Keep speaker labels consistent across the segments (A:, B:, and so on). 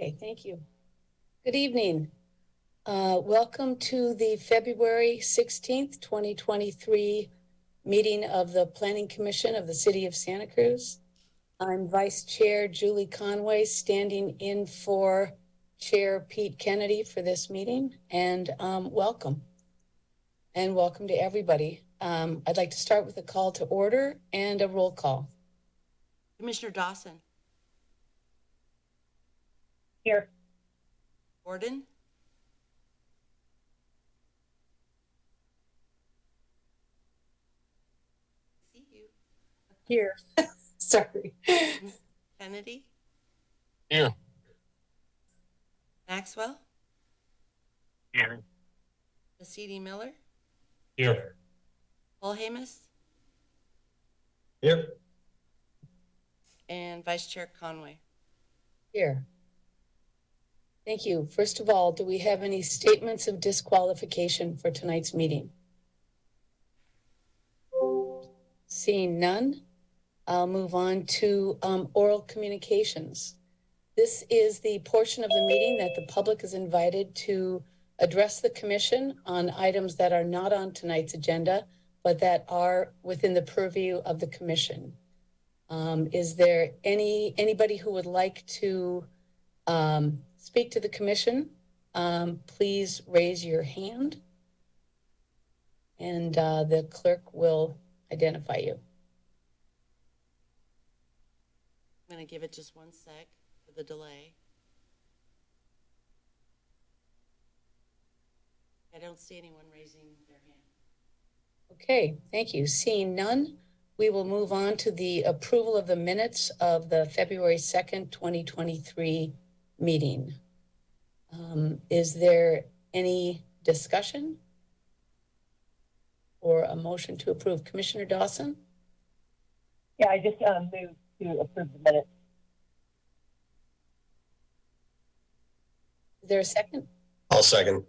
A: Okay, thank you. Good evening. Uh, Welcome to the February 16th, 2023 meeting of the Planning Commission of the City of Santa Cruz. I'm Vice Chair Julie Conway, standing in for Chair Pete Kennedy for this meeting, and um, welcome. And welcome to everybody. Um, I'd like to start with a call to order and a roll call.
B: Commissioner Dawson,
C: Here.
B: Gordon, see you,
A: Here. Sorry.
B: Kennedy,
D: Here.
B: Maxwell,
D: Here.
B: Masidi Miller,
D: Here.
B: Paul Hamus,
D: Here.
B: and Vice Chair Conway.
A: Here. Thank you. First of all, do we have any statements of disqualification for tonight's meeting? Seeing none, I'll move on to um, oral communications. This is the portion of the meeting that the public is invited to address the commission on items that are not on tonight's agenda, but that are within the purview of the commission. Um, is there any, anybody who would like to, um, speak to the commission? Um, please raise your hand. And, uh, the clerk will identify you.
B: I'm gonna give it just one sec for the delay. I don't see anyone raising their hand.
A: Okay, thank you. Seeing none, we will move on to the approval of the minutes of the February 2nd, 2023 meeting. Um, is there any discussion? Or a motion to approve? Commissioner Dawson?
C: Yeah, I just, um, moved to approve the minutes.
A: Is there a second?
D: I'll second.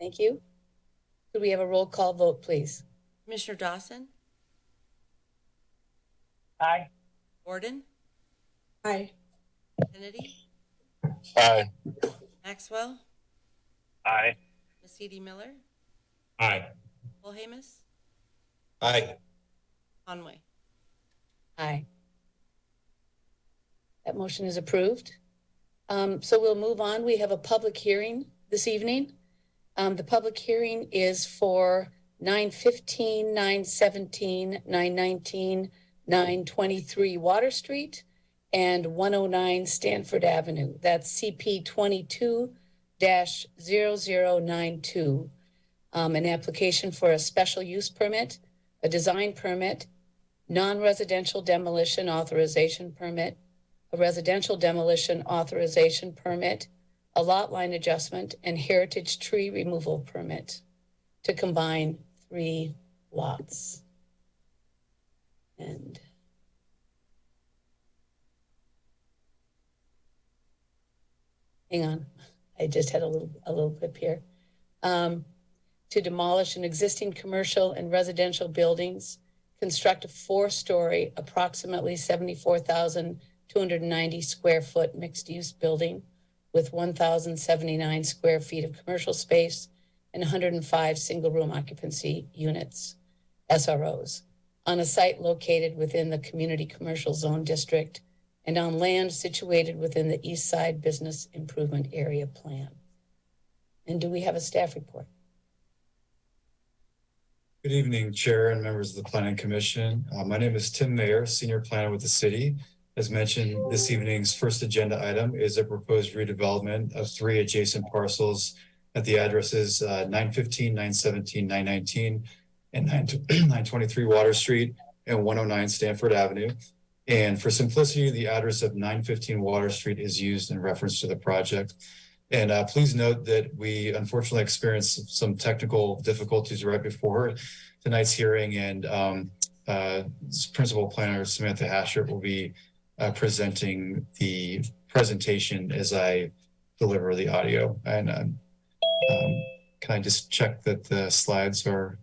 A: Thank you. Could we have a roll call vote, please?
B: Commissioner Dawson,
C: Aye.
B: Gordon,
A: Aye.
B: Kennedy,
D: Aye.
B: Maxwell,
D: Aye.
B: Masidi Miller,
D: Aye.
B: Paul Hamus,
D: Aye.
B: Conway.
A: Aye. That motion is approved. Um, so we'll move on. We have a public hearing this evening. Um, the public hearing is for 915, 917, 919, 923 Water Street and 109 Stanford Avenue. That's CP 22-0092. Um, an application for a special use permit, a design permit, non-residential demolition authorization permit, a residential demolition authorization permit, a lot line adjustment, and heritage tree removal permit to combine three lots. And hang on, I just had a little, a little blip here. Um, to demolish an existing commercial and residential buildings construct a four-story, approximately 74,290 square foot mixed-use building with 1,079 square feet of commercial space and 105 single-room occupancy units, SROs, on a site located within the Community Commercial Zone District and on land situated within the East Side Business Improvement Area Plan. And do we have a staff report?
E: Good evening, Chair and members of the Planning Commission. Uh, my name is Tim Mayer, Senior Planner with the city. As mentioned, this evening's first agenda item is a proposed redevelopment of three adjacent parcels at the addresses uh, 915, 917, 919, and 9 923 Water Street and 109 Stanford Avenue. And for simplicity, the address of 915 Water Street is used in reference to the project. And uh, please note that we unfortunately experienced some technical difficulties right before tonight's hearing and um, uh, Principal Planner Samantha Haschert will be uh, presenting the presentation as I deliver the audio. And um, um, can I just check that the slides are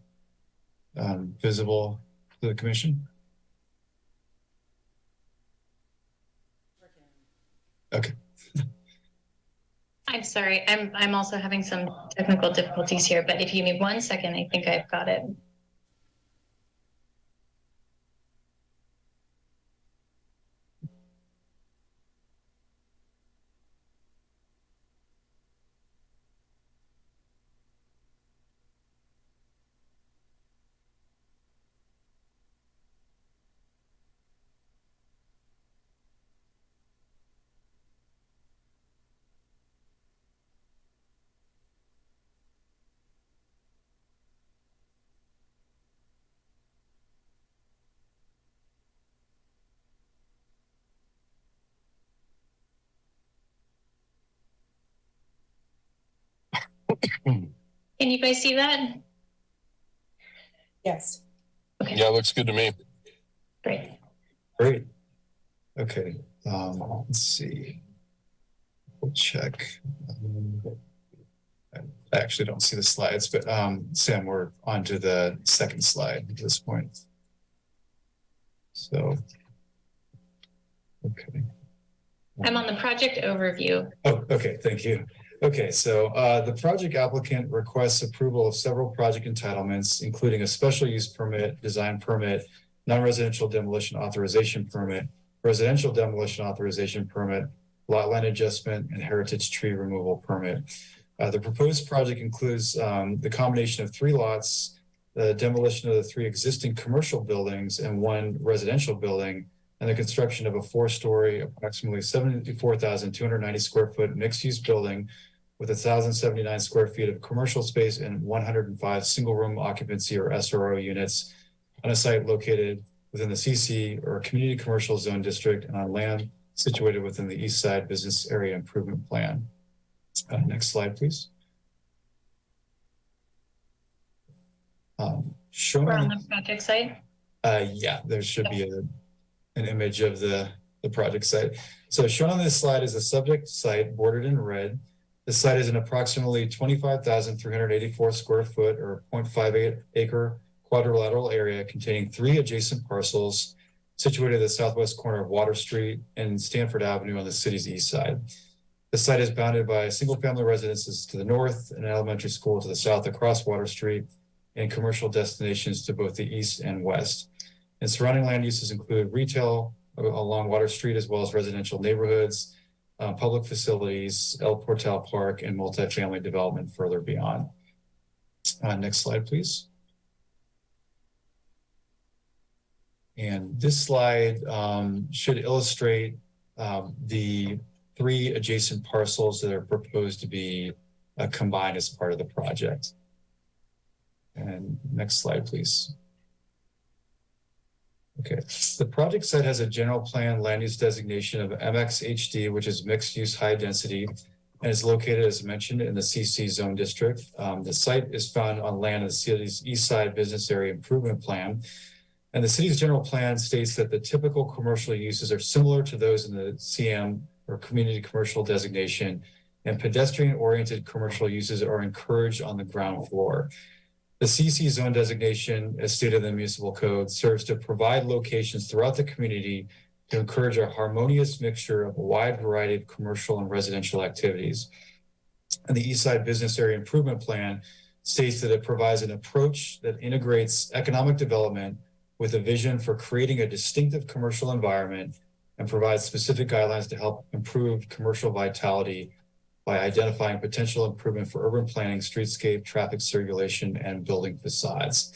E: um, visible to the commission? Okay.
F: I'm sorry. I'm I'm also having some technical difficulties here, but if you need one second, I think I've got it. You guys see that?
G: Yes.
F: Okay,
D: Yeah, looks good to me.
F: great.
E: Great. Okay, um, let's see. We'll check. Um, I actually don't see the slides, but um, Sam, we're on to the second slide at this point. So. Okay.
F: I'm on the project overview.
E: Oh, okay, thank you. Okay, so uh, the project applicant requests approval of several project entitlements, including a special use permit, design permit, non-residential demolition authorization permit, residential demolition authorization permit, lot line adjustment, and heritage tree removal permit. Uh, the proposed project includes um, the combination of three lots, the demolition of the three existing commercial buildings and one residential building, and the construction of a four-story, approximately seventy-four thousand two hundred ninety square foot mixed-use building with thousand seventy-nine square feet of commercial space and one hundred and five single-room occupancy or SRO units on a site located within the CC or Community Commercial Zone District and on land situated within the East Side Business Area Improvement Plan. Uh, next slide, please. Um, shown
F: We're on
E: on
F: the project site.
E: uh, yeah, there should be a, an image of the, the project site. So shown on this slide is a subject site bordered in red. The site is an approximately twenty-five thousand three hundred eighty-four square foot or 0.58 acre quadrilateral area containing three adjacent parcels situated at the southwest corner of Water Street and Stanford Avenue on the city's east side. The site is bounded by single-family residences to the north, and an elementary school to the south across Water Street, and commercial destinations to both the east and west. And surrounding land uses include retail along Water Street as well as residential neighborhoods, uh, public facilities, El Portal Park, and multifamily development further beyond. Uh, next slide, please. And this slide um, should illustrate um, the three adjacent parcels that are proposed to be uh, combined as part of the project. And next slide, please. Okay, the project site has a general plan land use designation of MXHD, which is mixed use high density, and is located, as mentioned, in the CC zone district. Um, the site is found on land of the city's east side business area improvement plan. And the city's general plan states that the typical commercial uses are similar to those in the CM or community commercial designation, and pedestrian oriented commercial uses are encouraged on the ground floor. The CC zone designation, as stated in the municipal code, serves to provide locations throughout the community to encourage a harmonious mixture of a wide variety of commercial and residential activities. And the East Side Business Area Improvement Plan states that it provides an approach that integrates economic development with a vision for creating a distinctive commercial environment and provides specific guidelines to help improve commercial vitality by identifying potential improvement for urban planning, streetscape, traffic circulation, and building facades.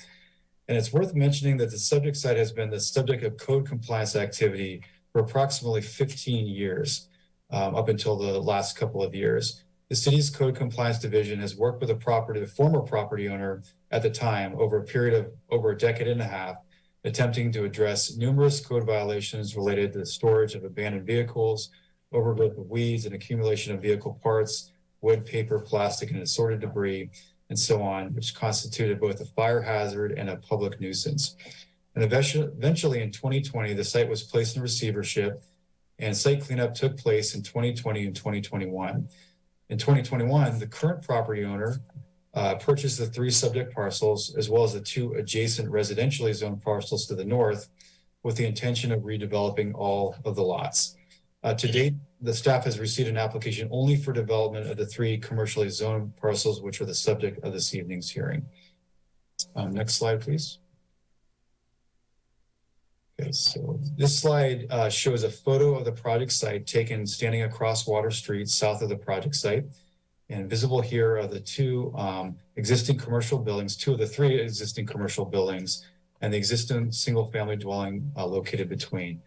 E: And it's worth mentioning that the subject site has been the subject of code compliance activity for approximately 15 years, um, up until the last couple of years. The city's code compliance division has worked with the property, the former property owner at the time, over a period of over a decade and a half, attempting to address numerous code violations related to the storage of abandoned vehicles, overgrowth of weeds and accumulation of vehicle parts, wood, paper, plastic, and assorted debris, and so on, which constituted both a fire hazard and a public nuisance. And eventually, in 2020, the site was placed in receivership and site cleanup took place in 2020 and 2021. In 2021, the current property owner uh, purchased the three subject parcels as well as the two adjacent residentially zoned parcels to the north with the intention of redeveloping all of the lots. Uh, to date, the staff has received an application only for development of the three commercially zoned parcels, which are the subject of this evening's hearing. Um, next slide, please. Okay, so this slide uh, shows a photo of the project site taken standing across Water Street south of the project site. And visible here are the two um, existing commercial buildings, two of the three existing commercial buildings, and the existing single-family dwelling uh, located between.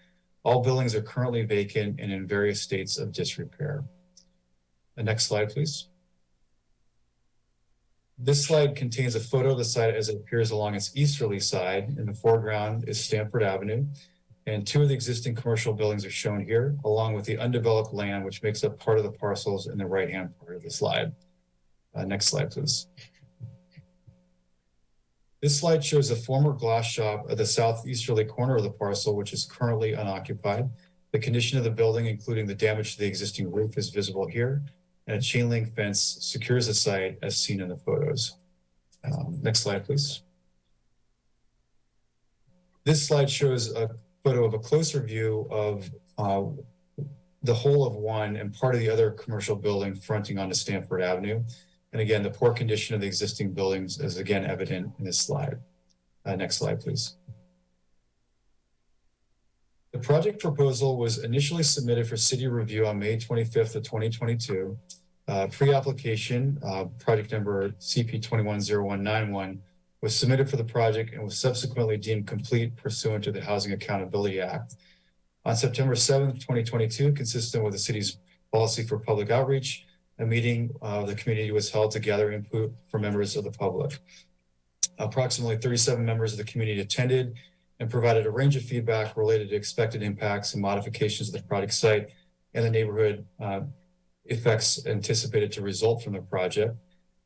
E: All buildings are currently vacant and in various states of disrepair. The next slide, please. This slide contains a photo of the site as it appears along its easterly side. In the foreground is Stanford Avenue. And two of the existing commercial buildings are shown here, along with the undeveloped land, which makes up part of the parcels in the right-hand part of the slide. Uh, next slide, please. This slide shows a former glass shop at the southeasterly corner of the parcel, which is currently unoccupied. The condition of the building, including the damage to the existing roof, is visible here and a chain link fence secures the site as seen in the photos. Um, next slide, please. This slide shows a photo of a closer view of uh, the whole of one and part of the other commercial building fronting onto Stanford Avenue. And again, the poor condition of the existing buildings is again evident in this slide. Uh, next slide, please. The project proposal was initially submitted for city review on May 25th of 2022. Uh, pre-application, uh, project number CP 210191 was submitted for the project and was subsequently deemed complete pursuant to the Housing Accountability Act. On September 7th, 2022, consistent with the city's policy for public outreach, a meeting of the community was held to gather input from members of the public. Approximately 37 members of the community attended and provided a range of feedback related to expected impacts and modifications of the project site and the neighborhood uh, effects anticipated to result from the project.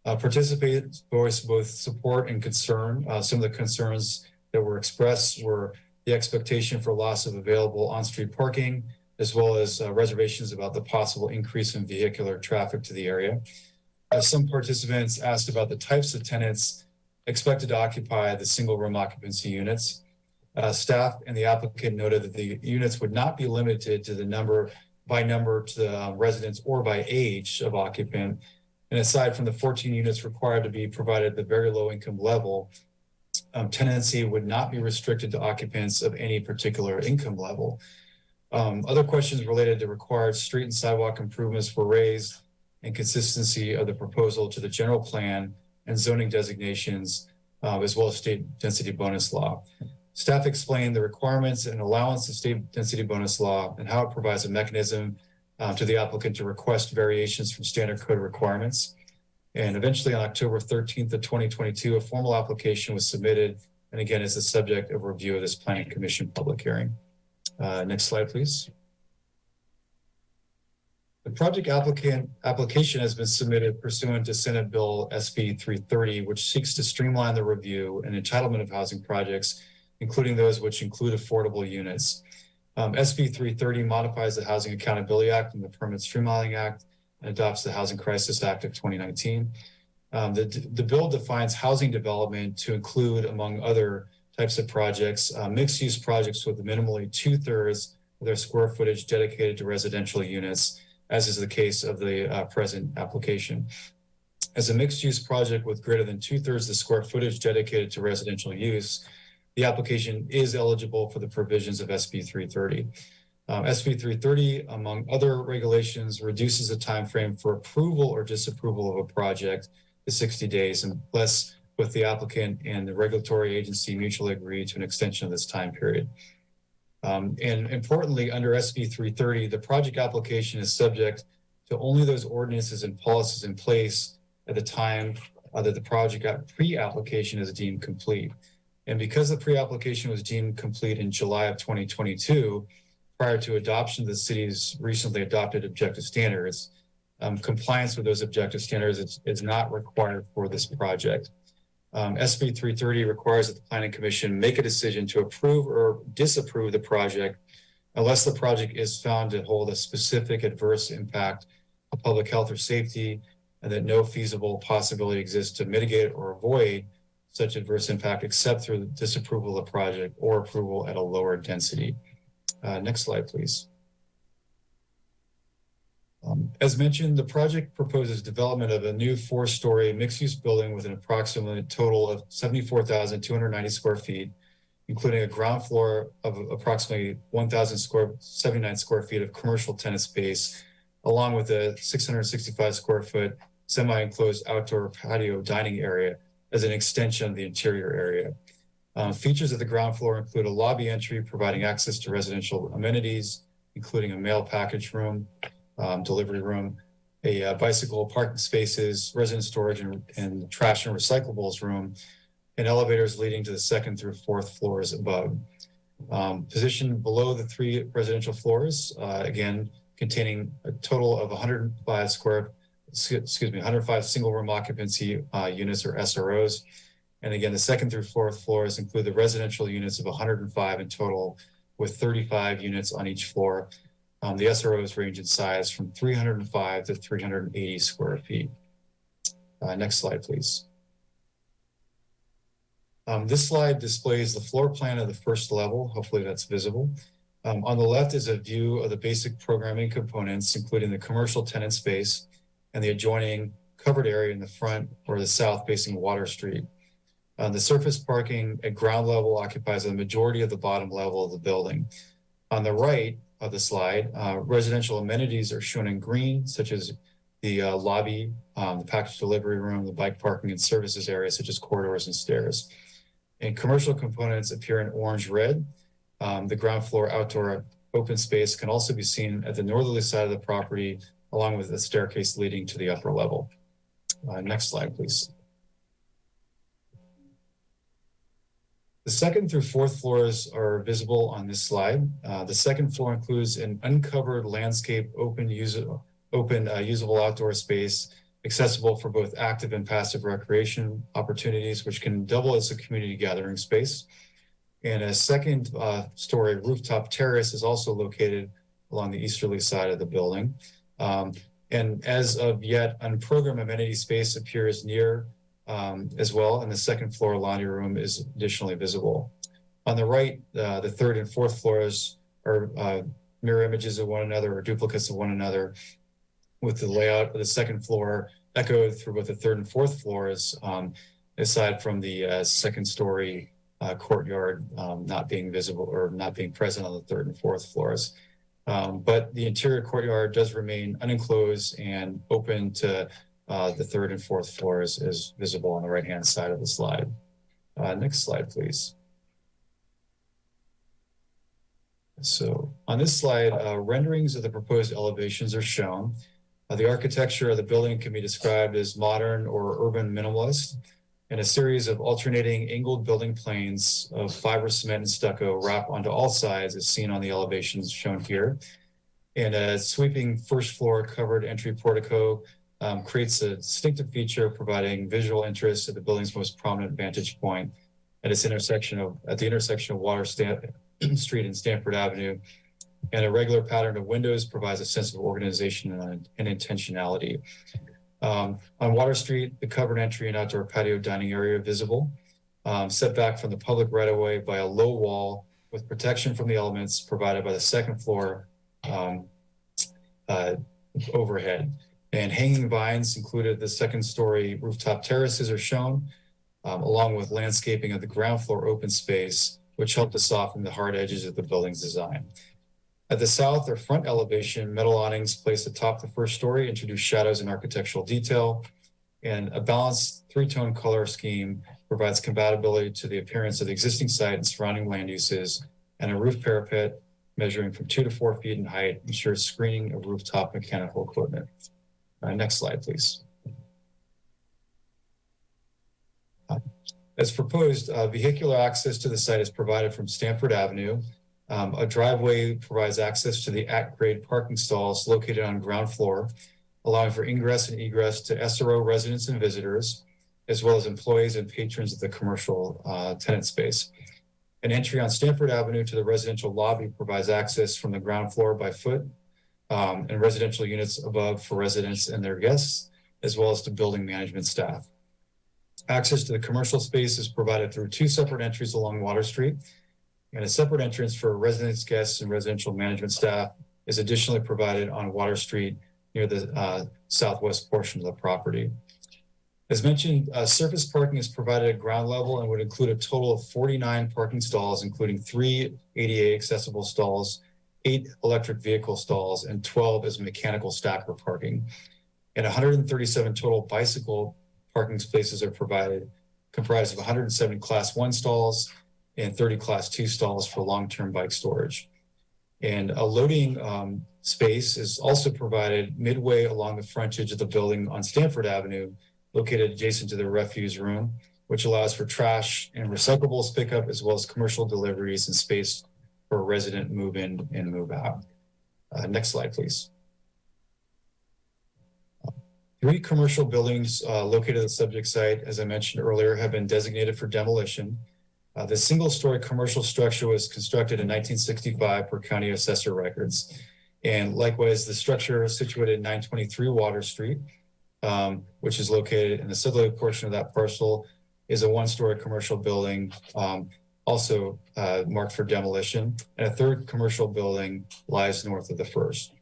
E: Uh, participants voiced both support and concern. Uh, some of the concerns that were expressed were the expectation for loss of available on-street parking, as well as uh, reservations about the possible increase in vehicular traffic to the area. Uh, some participants asked about the types of tenants expected to occupy the single room occupancy units. Uh, staff and the applicant noted that the units would not be limited to the number by number to the uh, residents or by age of occupant. And aside from the 14 units required to be provided at the very low income level, um, tenancy would not be restricted to occupants of any particular income level. Um, other questions related to required street and sidewalk improvements were raised and consistency of the proposal to the general plan and zoning designations, uh, as well as state density bonus law. Staff explained the requirements and allowance of state density bonus law and how it provides a mechanism uh, to the applicant to request variations from standard code requirements. And eventually on October 13th of 2022, a formal application was submitted and again is the subject of review of this planning commission public hearing. Uh, next slide, please. The project applicant application has been submitted pursuant to Senate Bill SB 330, which seeks to streamline the review and entitlement of housing projects, including those which include affordable units. Um, SB 330 modifies the Housing Accountability Act and the Permit Streamlining Act and adopts the Housing Crisis Act of 2019. Um, the, the bill defines housing development to include, among other types of projects, uh, mixed use projects with minimally two thirds of their square footage dedicated to residential units, as is the case of the uh, present application. As a mixed use project with greater than two thirds of the square footage dedicated to residential use, the application is eligible for the provisions of SB 330. Um, SB 330, among other regulations, reduces the time frame for approval or disapproval of a project to 60 days unless with the applicant and the regulatory agency mutually agree to an extension of this time period. Um, and importantly, under SB 330, the project application is subject to only those ordinances and policies in place at the time uh, that the project pre-application is deemed complete. And because the pre-application was deemed complete in July of 2022, prior to adoption of the city's recently adopted objective standards, um, compliance with those objective standards is, is not required for this project. Um, SB 330 requires that the Planning Commission make a decision to approve or disapprove the project unless the project is found to hold a specific adverse impact on public health or safety and that no feasible possibility exists to mitigate or avoid such adverse impact except through the disapproval of the project or approval at a lower density. Uh, next slide, please. Um, as mentioned, the project proposes development of a new four-story mixed-use building with an approximate total of seventy-four thousand two hundred ninety square feet, including a ground floor of approximately one thousand square, seventy-nine square feet of commercial tenant space, along with a six hundred sixty-five square foot semi-enclosed outdoor patio dining area as an extension of the interior area. Uh, features of the ground floor include a lobby entry providing access to residential amenities, including a mail package room, um, delivery room, a uh, bicycle parking spaces, resident storage and, and trash and recyclables room, and elevators leading to the second through fourth floors above. Um, positioned below the three residential floors, uh, again, containing a total of 105 square, excuse me, 105 single room occupancy uh, units or SROs. And again, the second through fourth floors include the residential units of 105 in total, with 35 units on each floor. Um, the SROs range in size from 305 to 380 square feet. Uh, next slide, please. Um, this slide displays the floor plan of the first level. Hopefully that's visible. Um, on the left is a view of the basic programming components, including the commercial tenant space and the adjoining covered area in the front or the south facing Water Street. Uh, the surface parking at ground level occupies the majority of the bottom level of the building. On the right of the slide, uh, residential amenities are shown in green, such as the uh, lobby, um, the package delivery room, the bike parking and services area, such as corridors and stairs. And commercial components appear in orange red. Um, the ground floor outdoor open space can also be seen at the northerly side of the property, along with the staircase leading to the upper level. Uh, next slide, please. The second through fourth floors are visible on this slide. Uh, the second floor includes an uncovered landscape open, usable, open uh, usable outdoor space accessible for both active and passive recreation opportunities, which can double as a community gathering space. And a second uh, story rooftop terrace is also located along the easterly side of the building. Um, and as of yet, unprogrammed amenity space appears near um, as well, and the second floor laundry room is additionally visible. On the right, uh, the third and fourth floors are uh, mirror images of one another or duplicates of one another, with the layout of the second floor echoed through both the third and fourth floors, um, aside from the uh, second story uh, courtyard um, not being visible or not being present on the third and fourth floors. Um, but the interior courtyard does remain unenclosed and open to uh, the third and fourth floors is visible on the right-hand side of the slide. Uh, next slide, please. So on this slide, uh, renderings of the proposed elevations are shown. Uh, the architecture of the building can be described as modern or urban minimalist, and a series of alternating angled building planes of fiber cement and stucco wrap onto all sides as seen on the elevations shown here. And a sweeping first floor covered entry portico um, creates a distinctive feature providing visual interest at the building's most prominent vantage point at its intersection of at the intersection of Water Stan Street and Stanford Avenue. And a regular pattern of windows provides a sense of organization and, and intentionality. Um, on Water Street, the covered entry and outdoor patio dining area are visible, um, set back from the public right of way by a low wall with protection from the elements provided by the second floor um, uh, overhead. And hanging vines included the second story rooftop terraces are shown, um, along with landscaping of the ground floor open space, which helped to soften the hard edges of the building's design. At the south or front elevation, metal awnings placed atop the first story introduce shadows and architectural detail. And a balanced three-tone color scheme provides compatibility to the appearance of the existing site and surrounding land uses. And a roof parapet measuring from two to four feet in height ensures screening of rooftop mechanical equipment. Uh, next slide, please. As proposed, uh, vehicular access to the site is provided from Stanford Avenue. Um, a driveway provides access to the at-grade parking stalls located on ground floor, allowing for ingress and egress to SRO residents and visitors, as well as employees and patrons of the commercial uh, tenant space. An entry on Stanford Avenue to the residential lobby provides access from the ground floor by foot um, and residential units above for residents and their guests, as well as to building management staff. Access to the commercial space is provided through two separate entries along Water Street, and a separate entrance for residents, guests, and residential management staff is additionally provided on Water Street near the uh, southwest portion of the property. As mentioned, uh, surface parking is provided at ground level and would include a total of 49 parking stalls, including three ADA accessible stalls, eight electric vehicle stalls, and 12 as mechanical stacker parking. And 137 total bicycle parking spaces are provided, comprised of 170 class one stalls and 30 class two stalls for long-term bike storage. And a loading um, space is also provided midway along the frontage of the building on Stanford Avenue, located adjacent to the refuse room, which allows for trash and recyclables pickup as well as commercial deliveries and space for resident move in and move out. Uh, next slide, please. Three commercial buildings uh, located at the subject site, as I mentioned earlier, have been designated for demolition. Uh, the single-story commercial structure was constructed in 1965 per county assessor records. And likewise, the structure situated at 923 Water Street, um, which is located in the southerly portion of that parcel, is a one-story commercial building, um, also uh, marked for demolition. And a third commercial building lies north of the first.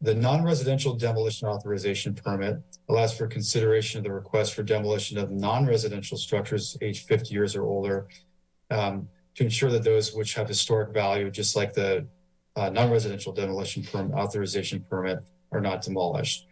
E: The non-residential demolition authorization permit allows for consideration of the request for demolition of non-residential structures aged 50 years or older um, to ensure that those which have historic value, just like the uh, non-residential demolition permit authorization permit, are not demolished.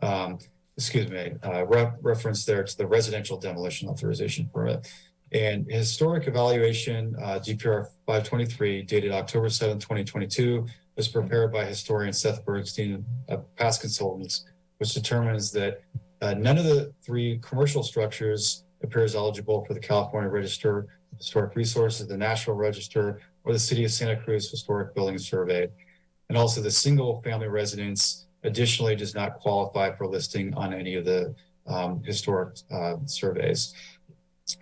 E: Um, excuse me, uh, re reference there to the residential demolition authorization permit. And historic evaluation, uh, DPR 523, dated October 7, 2022, was prepared by historian Seth Bergstein of past consultants, which determines that uh, none of the three commercial structures appears eligible for the California Register of Historic Resources, the National Register, or the City of Santa Cruz Historic Building Survey. And also the single family residence additionally does not qualify for listing on any of the um, historic uh, surveys.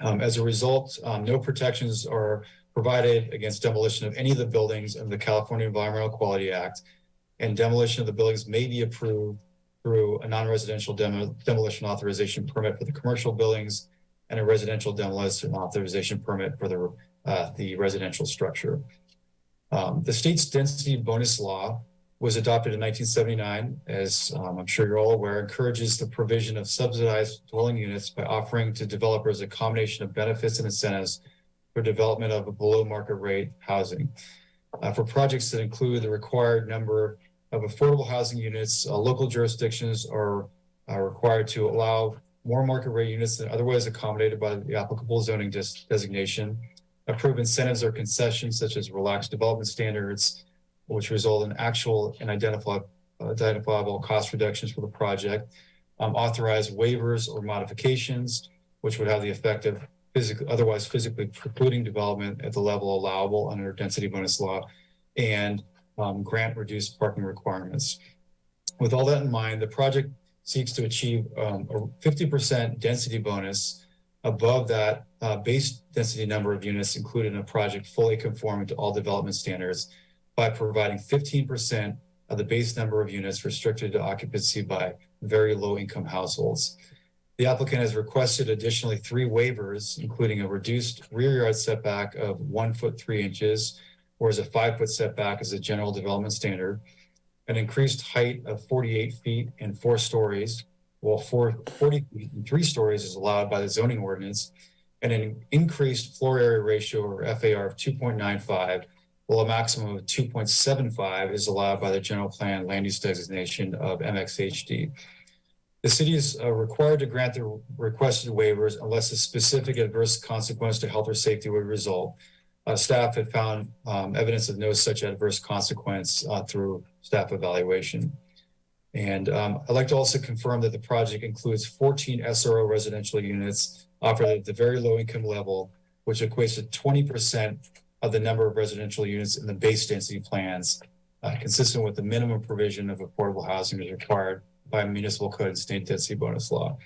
E: Um, as a result, um, no protections are provided against demolition of any of the buildings under the California Environmental Quality Act, and demolition of the buildings may be approved through a non-residential demo, demolition authorization permit for the commercial buildings and a residential demolition authorization permit for the, uh, the residential structure. Um, the state's density bonus law was adopted in 1979, as um, I'm sure you're all aware, encourages the provision of subsidized dwelling units by offering to developers a combination of benefits and incentives for development of a below market rate housing. Uh, for projects that include the required number of affordable housing units, uh, local jurisdictions are, are required to allow more market rate units than otherwise accommodated by the applicable zoning designation, approve incentives or concessions such as relaxed development standards, which result in actual and identifiable, identifiable cost reductions for the project, um, authorize waivers or modifications, which would have the effect of physically, otherwise physically precluding development at the level allowable under density bonus law, and um, grant reduced parking requirements. With all that in mind, the project seeks to achieve um, a 50% density bonus above that uh, base density number of units included in a project fully conforming to all development standards by providing 15% of the base number of units restricted to occupancy by very low income households. The applicant has requested additionally three waivers, including a reduced rear yard setback of one foot three inches, whereas a five foot setback is a general development standard, an increased height of 48 feet and four stories, while four, 40 feet and three stories is allowed by the zoning ordinance, and an increased floor area ratio or FAR of 2.95, while a maximum of 2.75 is allowed by the general plan land use designation of MXHD. The city is uh, required to grant the requested waivers unless a specific adverse consequence to health or safety would result. Uh, staff had found um, evidence of no such adverse consequence uh, through staff evaluation. And um, I'd like to also confirm that the project includes 14 SRO residential units offered at the very low income level, which equates to 20% of the number of residential units in the base density plans, uh, consistent with the minimum provision of affordable housing is required by municipal code and state density bonus law.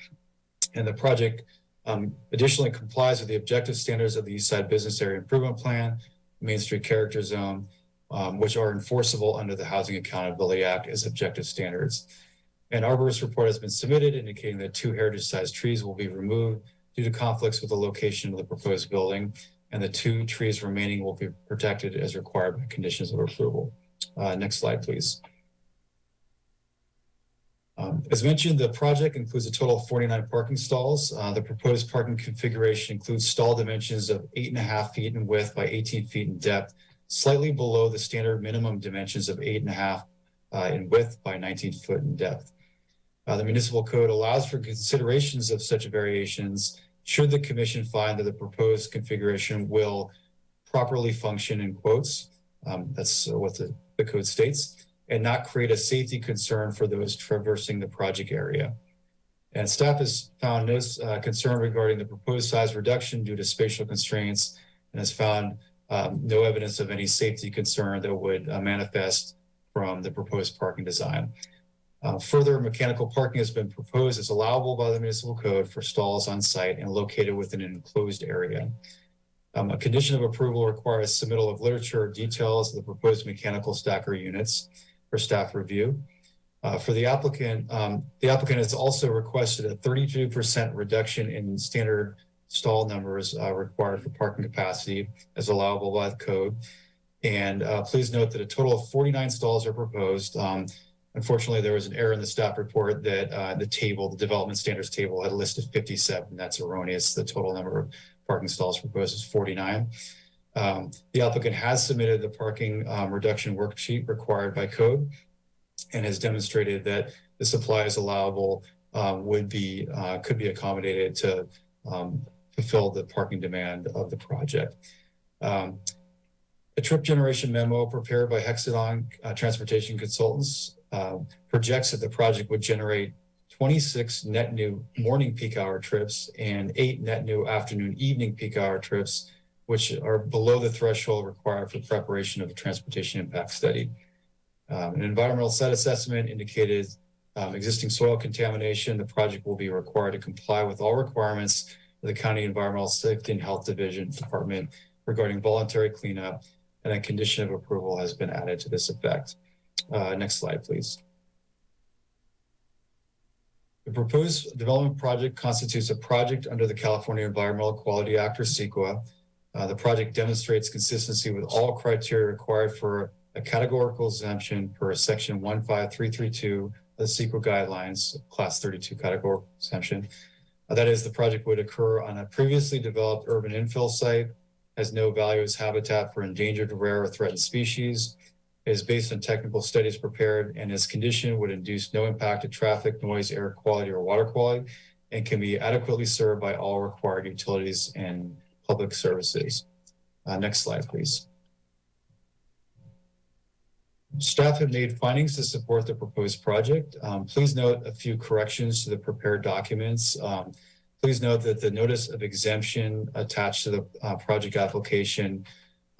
E: And the project um, additionally complies with the objective standards of the East Side Business Area Improvement Plan, Main Street Character Zone, um, which are enforceable under the Housing Accountability Act as objective standards. An arborist report has been submitted indicating that two heritage sized trees will be removed due to conflicts with the location of the proposed building, and the two trees remaining will be protected as required by conditions of approval. Uh, next slide, please. Um, as mentioned, the project includes a total of forty-nine parking stalls. Uh, the proposed parking configuration includes stall dimensions of eight and a half feet in width by eighteen feet in depth, slightly below the standard minimum dimensions of eight and a half uh, in width by nineteen foot in depth. Uh, the municipal code allows for considerations of such variations should the commission find that the proposed configuration will properly function in quotes. Um, that's what the, the code states and not create a safety concern for those traversing the project area. And staff has found no uh, concern regarding the proposed size reduction due to spatial constraints and has found um, no evidence of any safety concern that would uh, manifest from the proposed parking design. Uh, further, mechanical parking has been proposed as allowable by the municipal code for stalls on site and located within an enclosed area. Um, a condition of approval requires submittal of literature or details of the proposed mechanical stacker units for staff review. Uh, for the applicant, um, the applicant has also requested a 32% reduction in standard stall numbers uh, required for parking capacity as allowable by the code. And uh, please note that a total of 49 stalls are proposed. Um, unfortunately, there was an error in the staff report that uh, the table, the development standards table had a list of 57. That's erroneous. The total number of parking stalls proposed is 49. Um, the applicant has submitted the parking um, reduction worksheet required by code and has demonstrated that the supply is allowable um, would be uh, could be accommodated to um, fulfill the parking demand of the project. Um, a trip generation memo prepared by Hexagon uh, Transportation Consultants uh, projects that the project would generate 26 net new morning peak hour trips and eight net new afternoon evening peak hour trips which are below the threshold required for preparation of a transportation impact study. Um, an environmental set assessment indicated um, existing soil contamination. The project will be required to comply with all requirements of the County Environmental Safety and Health Division Department regarding voluntary cleanup, and a condition of approval has been added to this effect. Uh, next slide, please. The proposed development project constitutes a project under the California Environmental Quality Act or CEQA uh, the project demonstrates consistency with all criteria required for a categorical exemption per section 15332 of the CEQA guidelines, class 32 categorical exemption. Uh, that is, the project would occur on a previously developed urban infill site, has no value as habitat for endangered, rare, or threatened species, is based on technical studies prepared, and its condition would induce no impact to traffic, noise, air quality, or water quality, and can be adequately served by all required utilities and Public Services. Uh, next slide, please. Staff have made findings to support the proposed project. Um, please note a few corrections to the prepared documents. Um, please note that the notice of exemption attached to the uh, project application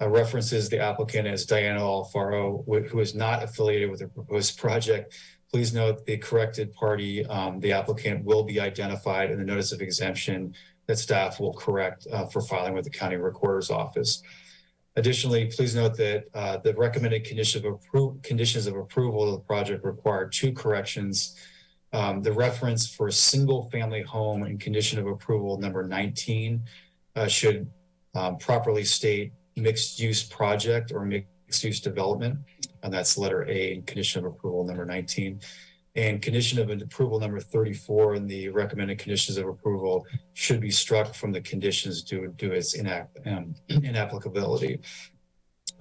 E: uh, references the applicant as Diana Alfaro, who is not affiliated with the proposed project. Please note the corrected party, um, the applicant will be identified in the notice of exemption that staff will correct uh, for filing with the county recorder's office. Additionally, please note that uh, the recommended condition of conditions of approval of the project require two corrections. Um, the reference for a single family home and condition of approval number 19 uh, should um, properly state mixed use project or mixed use development. And that's letter A in condition of approval number 19. And condition of approval number 34 and the recommended conditions of approval should be struck from the conditions due to its um, inapplicability.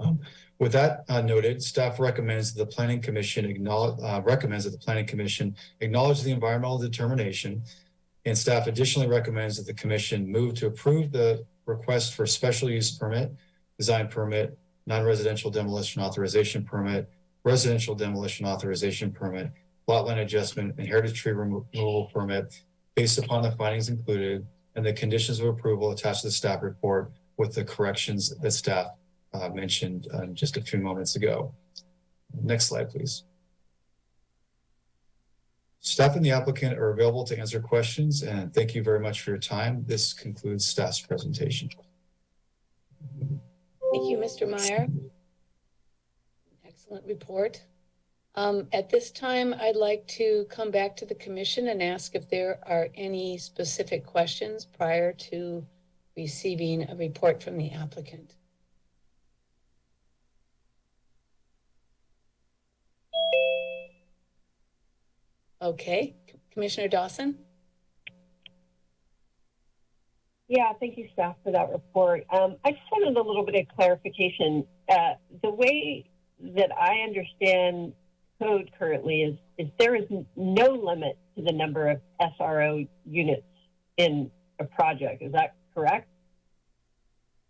E: Um, with that uh, noted, staff recommends that the Planning Commission acknowledge, uh, recommends that the Planning Commission acknowledge the environmental determination, and staff additionally recommends that the Commission move to approve the request for special use permit, design permit, non-residential demolition authorization permit, residential demolition authorization permit, lot line adjustment, and heritage tree removal permit based upon the findings included and the conditions of approval attached to the staff report with the corrections that staff uh, mentioned uh, just a few moments ago. Next slide, please. Staff and the applicant are available to answer questions, and thank you very much for your time. This concludes staff's presentation.
A: Thank you, Mr. Meyer. Excellent report. Um, at this time, I'd like to come back to the commission and ask if there are any specific questions prior to receiving a report from the applicant. Okay, Commissioner Dawson?
C: Yeah, thank you, staff, for that report. Um, I just wanted a little bit of clarification. Uh, the way that I understand code currently is, is there is no limit to the number of SRO units in a project. Is that correct?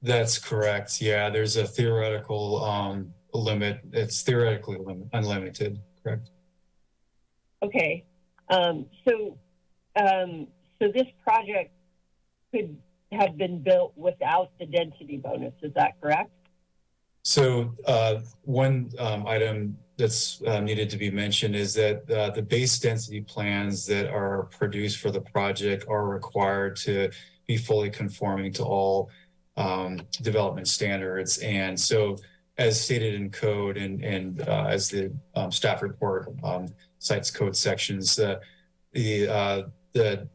E: That's correct. Yeah, there's a theoretical um limit. It's theoretically lim- unlimited, correct?
C: Okay. Um, so, um, so this project could have been built without the density bonus. Is that correct?
E: So uh, one um, item that's uh, needed to be mentioned is that uh, the base density plans that are produced for the project are required to be fully conforming to all um, development standards. And so as stated in code and, and uh, as the um, staff report um, cites code sections, uh, the, uh, the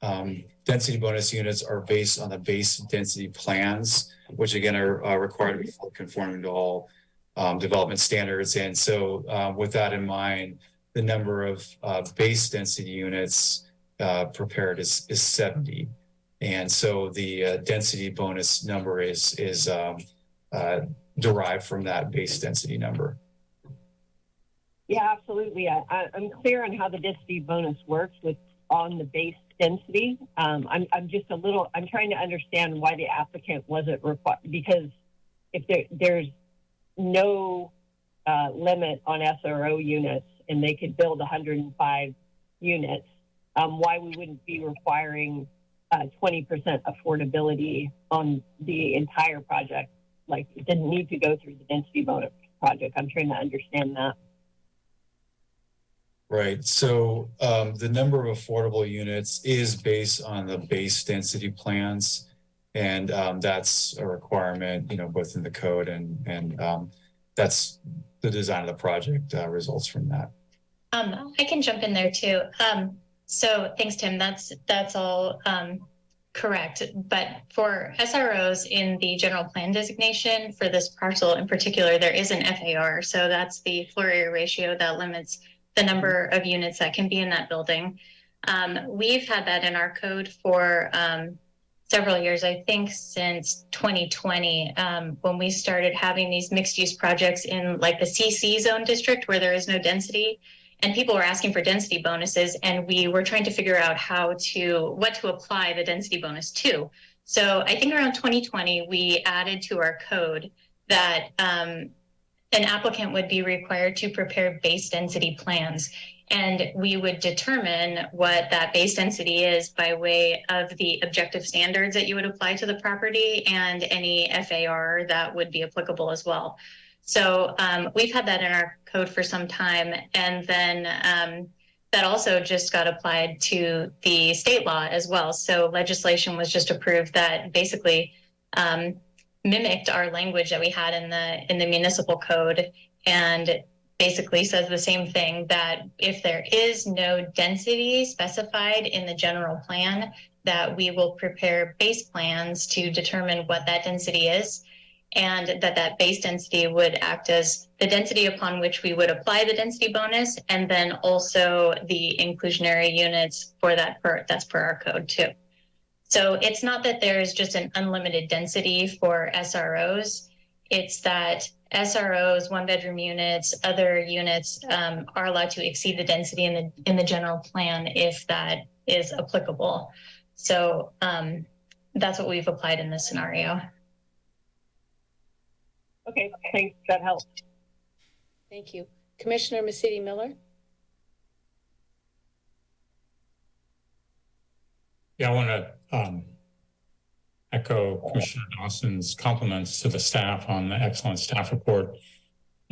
E: um, density bonus units are based on the base density plans which again are uh, required to be conforming to all um, development standards. And so uh, with that in mind, the number of uh, base density units uh, prepared is, is 70. And so the uh, density bonus number is, is um, uh, derived from that base density number.
C: Yeah, absolutely. I, I'm clear on how the density bonus works with on the base density. Um, I'm, I'm just a little, I'm trying to understand why the applicant wasn't required, because if there, there's no uh, limit on SRO units and they could build 105 units, um, why we wouldn't be requiring uh, 20% affordability on the entire project? Like, it didn't need to go through the density bonus project. I'm trying to understand that.
E: Right. So um, the number of affordable units is based on the base density plans. And um, that's a requirement, you know, both in the code and, and um, that's the design of the project uh, results from that.
H: Um, I can jump in there too. Um, so thanks, Tim. That's that's all um, correct. But for SROs in the general plan designation for this parcel in particular, there is an FAR. So that's the floor area ratio that limits the number of units that can be in that building. Um, we've had that in our code for um, several years, I think since 2020, um, when we started having these mixed use projects in like the CC zone district where there is no density. And people were asking for density bonuses, and we were trying to figure out how to what to apply the density bonus to. So I think around 2020, we added to our code that um, an applicant would be required to prepare base density plans. And we would determine what that base density is by way of the objective standards that you would apply to the property and any FAR that would be applicable as well. So um, we've had that in our code for some time. And then um, that also just got applied to the state law as well. So legislation was just approved that basically um, mimicked our language that we had in the in the municipal code and basically says the same thing that if there is no density specified in the general plan that we will prepare base plans to determine what that density is and that that base density would act as the density upon which we would apply the density bonus and then also the inclusionary units for that per that's per our code too. So it's not that there's just an unlimited density for SROs. It's that SROs, one bedroom units, other units um, are allowed to exceed the density in the in the general plan if that is applicable. So um, that's what we've applied in this scenario.
C: Okay, thanks. That helps.
A: Thank you. Commissioner Masidi Miller?
G: Yeah, I want to um, echo Commissioner Dawson's compliments to the staff on the excellent staff report.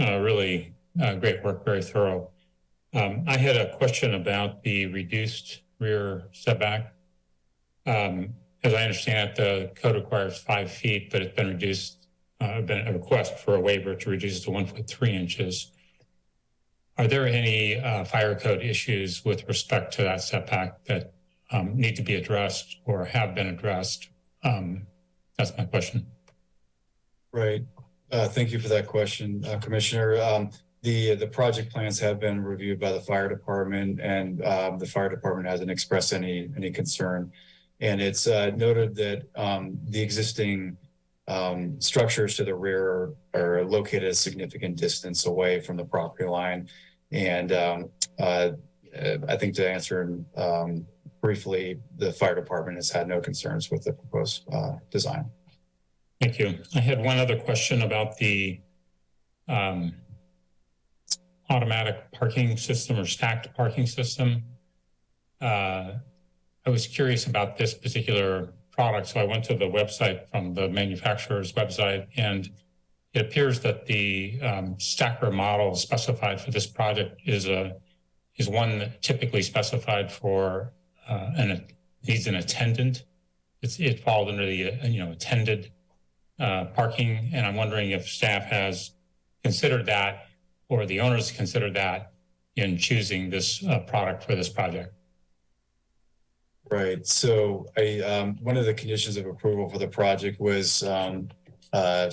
G: Uh, really uh, great work, very thorough. Um, I had a question about the reduced rear setback. Um, as I understand it, the code requires five feet, but it's been reduced, uh, been a request for a waiver to reduce it to one foot three inches. Are there any uh, fire code issues with respect to that setback that um, need to be addressed or have been addressed? Um, that's my question.
E: Right. Uh, thank you for that question, uh, Commissioner. Um, the, the project plans have been reviewed by the fire department and, um, the fire department hasn't expressed any, any concern. And it's, uh, noted that, um, the existing, um, structures to the rear are located a significant distance away from the property line. And, um, uh, I think to answer, um, briefly, the fire department has had no concerns with the proposed, uh, design.
G: Thank you. I had one other question about the um, automatic parking system or stacked parking system. Uh, I was curious about this particular product, so I went to the website from the manufacturer's website, and it appears that the um, stacker model specified for this project is a is one that typically specified for uh, an needs an attendant. It's it falls under the uh, you know attended uh, parking, and I'm wondering if staff has considered that or the owners considered that in choosing this uh, product for this project.
E: Right. So I, um, one of the conditions of approval for the project was, um, uh,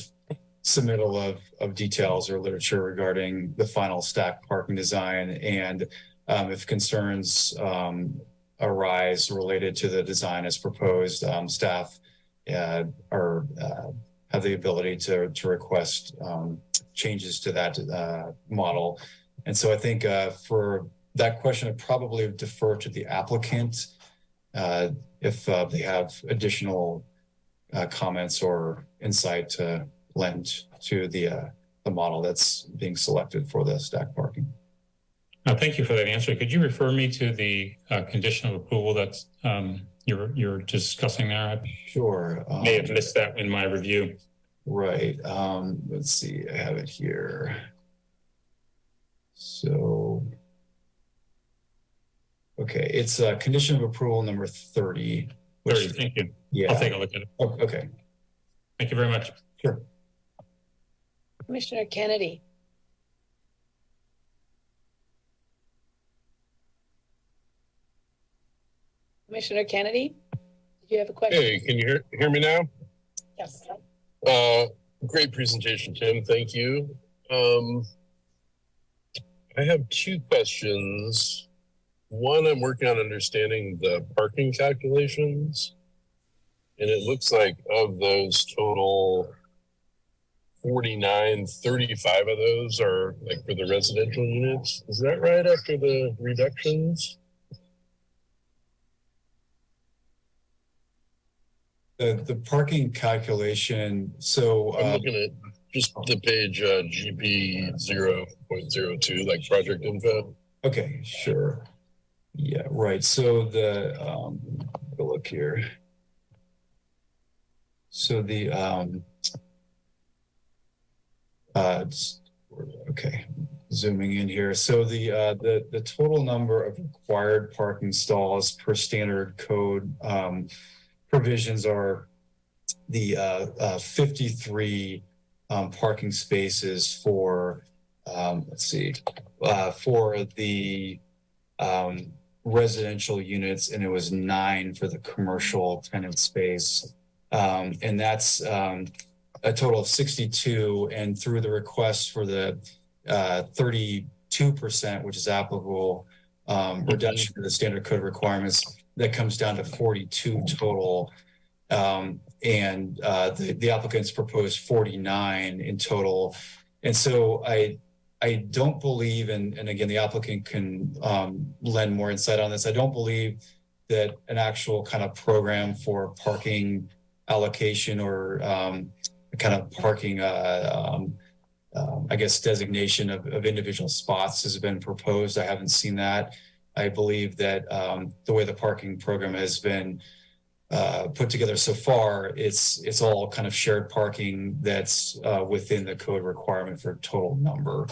E: submittal of, of details or literature regarding the final stack parking design. And, um, if concerns, um, arise related to the design as proposed, um, staff, uh, are, uh, have the ability to, to request, um, changes to that, uh, model. And so I think, uh, for that question, I'd probably defer to the applicant uh, if uh, they have additional comments or insight to lend to the the model that's being selected for the stack parking.
G: Uh, thank you for that answer. Could you refer me to the uh, condition of approval that's um, you're you're discussing there? I
E: Sure. Um,
G: may have missed that in my review.
E: Right. Um, let's see. I have it here. So. Okay, it's uh, condition of approval number 30. which-
G: Very, thank you.
E: Yeah.
G: I'll take a look at it.
E: Oh, Okay.
G: Thank you very much.
E: Sure.
A: Commissioner Kennedy. Commissioner Kennedy, did you have a question?
I: Hey, can you hear, hear me now?
A: Yes.
I: Uh, great presentation, Tim. Thank you. Um, I have two questions. One, I'm working on understanding the parking calculations. And it looks like of those total 49, 35 of those are like for the residential units. Is that right after the reductions?
E: The, the parking calculation, so.
I: I'm
E: uh,
I: looking at just the page uh, GP 0.02, like project info.
E: Okay, sure. Yeah, right. So the, um, look here. So the, um, uh, okay, zooming in here. So the, uh, the, the total number of required parking stalls per standard code, um, provisions are the, uh, uh, fifty-three, um, parking spaces for, um, let's see, uh, for the, um, residential units and it was nine for the commercial tenant space. Um, and that's, um, a total of sixty-two and through the request for the, uh, thirty-two percent, which is applicable, um, reduction to the standard code requirements, that comes down to forty-two total. Um, and, uh, the, the applicants proposed forty-nine in total. And so I, I don't believe, and, and again, the applicant can um, lend more insight on this. I don't believe that an actual kind of program for parking allocation or um, kind of parking, uh, um, um, I guess, designation of, of individual spots has been proposed. I haven't seen that. I believe that um, the way the parking program has been uh, put together so far, it's it's all kind of shared parking that's uh, within the code requirement for total number.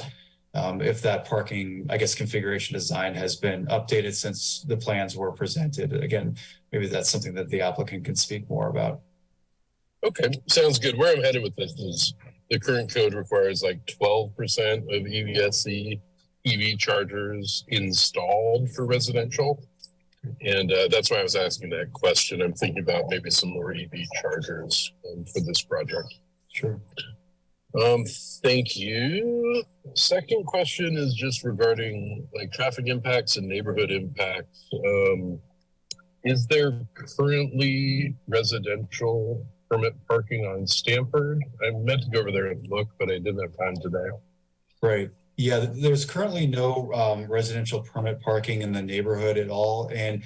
E: Um, if that parking, I guess, configuration design has been updated since the plans were presented, again, maybe that's something that the applicant can speak more about.
I: Okay, sounds good. Where I'm headed with this is the current code requires like twelve percent of E EVSE EV chargers installed for residential. And uh, that's why I was asking that question. I'm thinking about maybe some more EV chargers um, for this project.
E: Sure.
I: Um, thank you. Second question is just regarding like traffic impacts and neighborhood impacts. Um, is there currently residential permit parking on Stanford? I meant to go over there and look, but I didn't have time today.
E: Right. Yeah, there's currently no um, residential permit parking in the neighborhood at all. And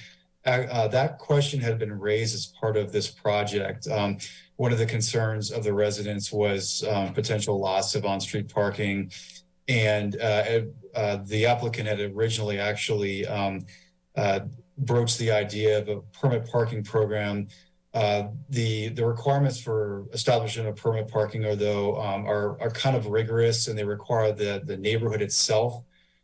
E: uh, uh, that question had been raised as part of this project. Um, one of the concerns of the residents was um, potential loss of on-street parking. And uh, uh, the applicant had originally actually um, uh, broached the idea of a permit parking program uh, the the requirements for establishing a permit parking are though um, are are kind of rigorous and they require the the neighborhood itself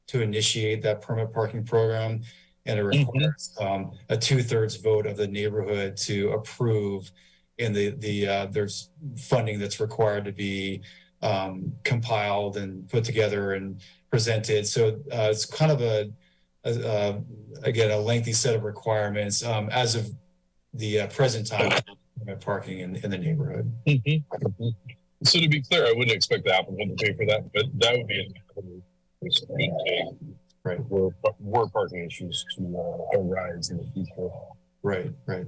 E: to initiate that permit parking program. And it requires um, a two thirds vote of the neighborhood to approve and the the uh, there's funding that's required to be um, compiled and put together and presented. So uh, it's kind of a, a, a again a lengthy set of requirements. Um, as of the uh, present time parking in, in the neighborhood.
I: So to be clear, I wouldn't expect the applicant to pay for that, but that would be an which could take
E: Right.
I: were, were parking issues to uh, arise in the future.
E: Right, right.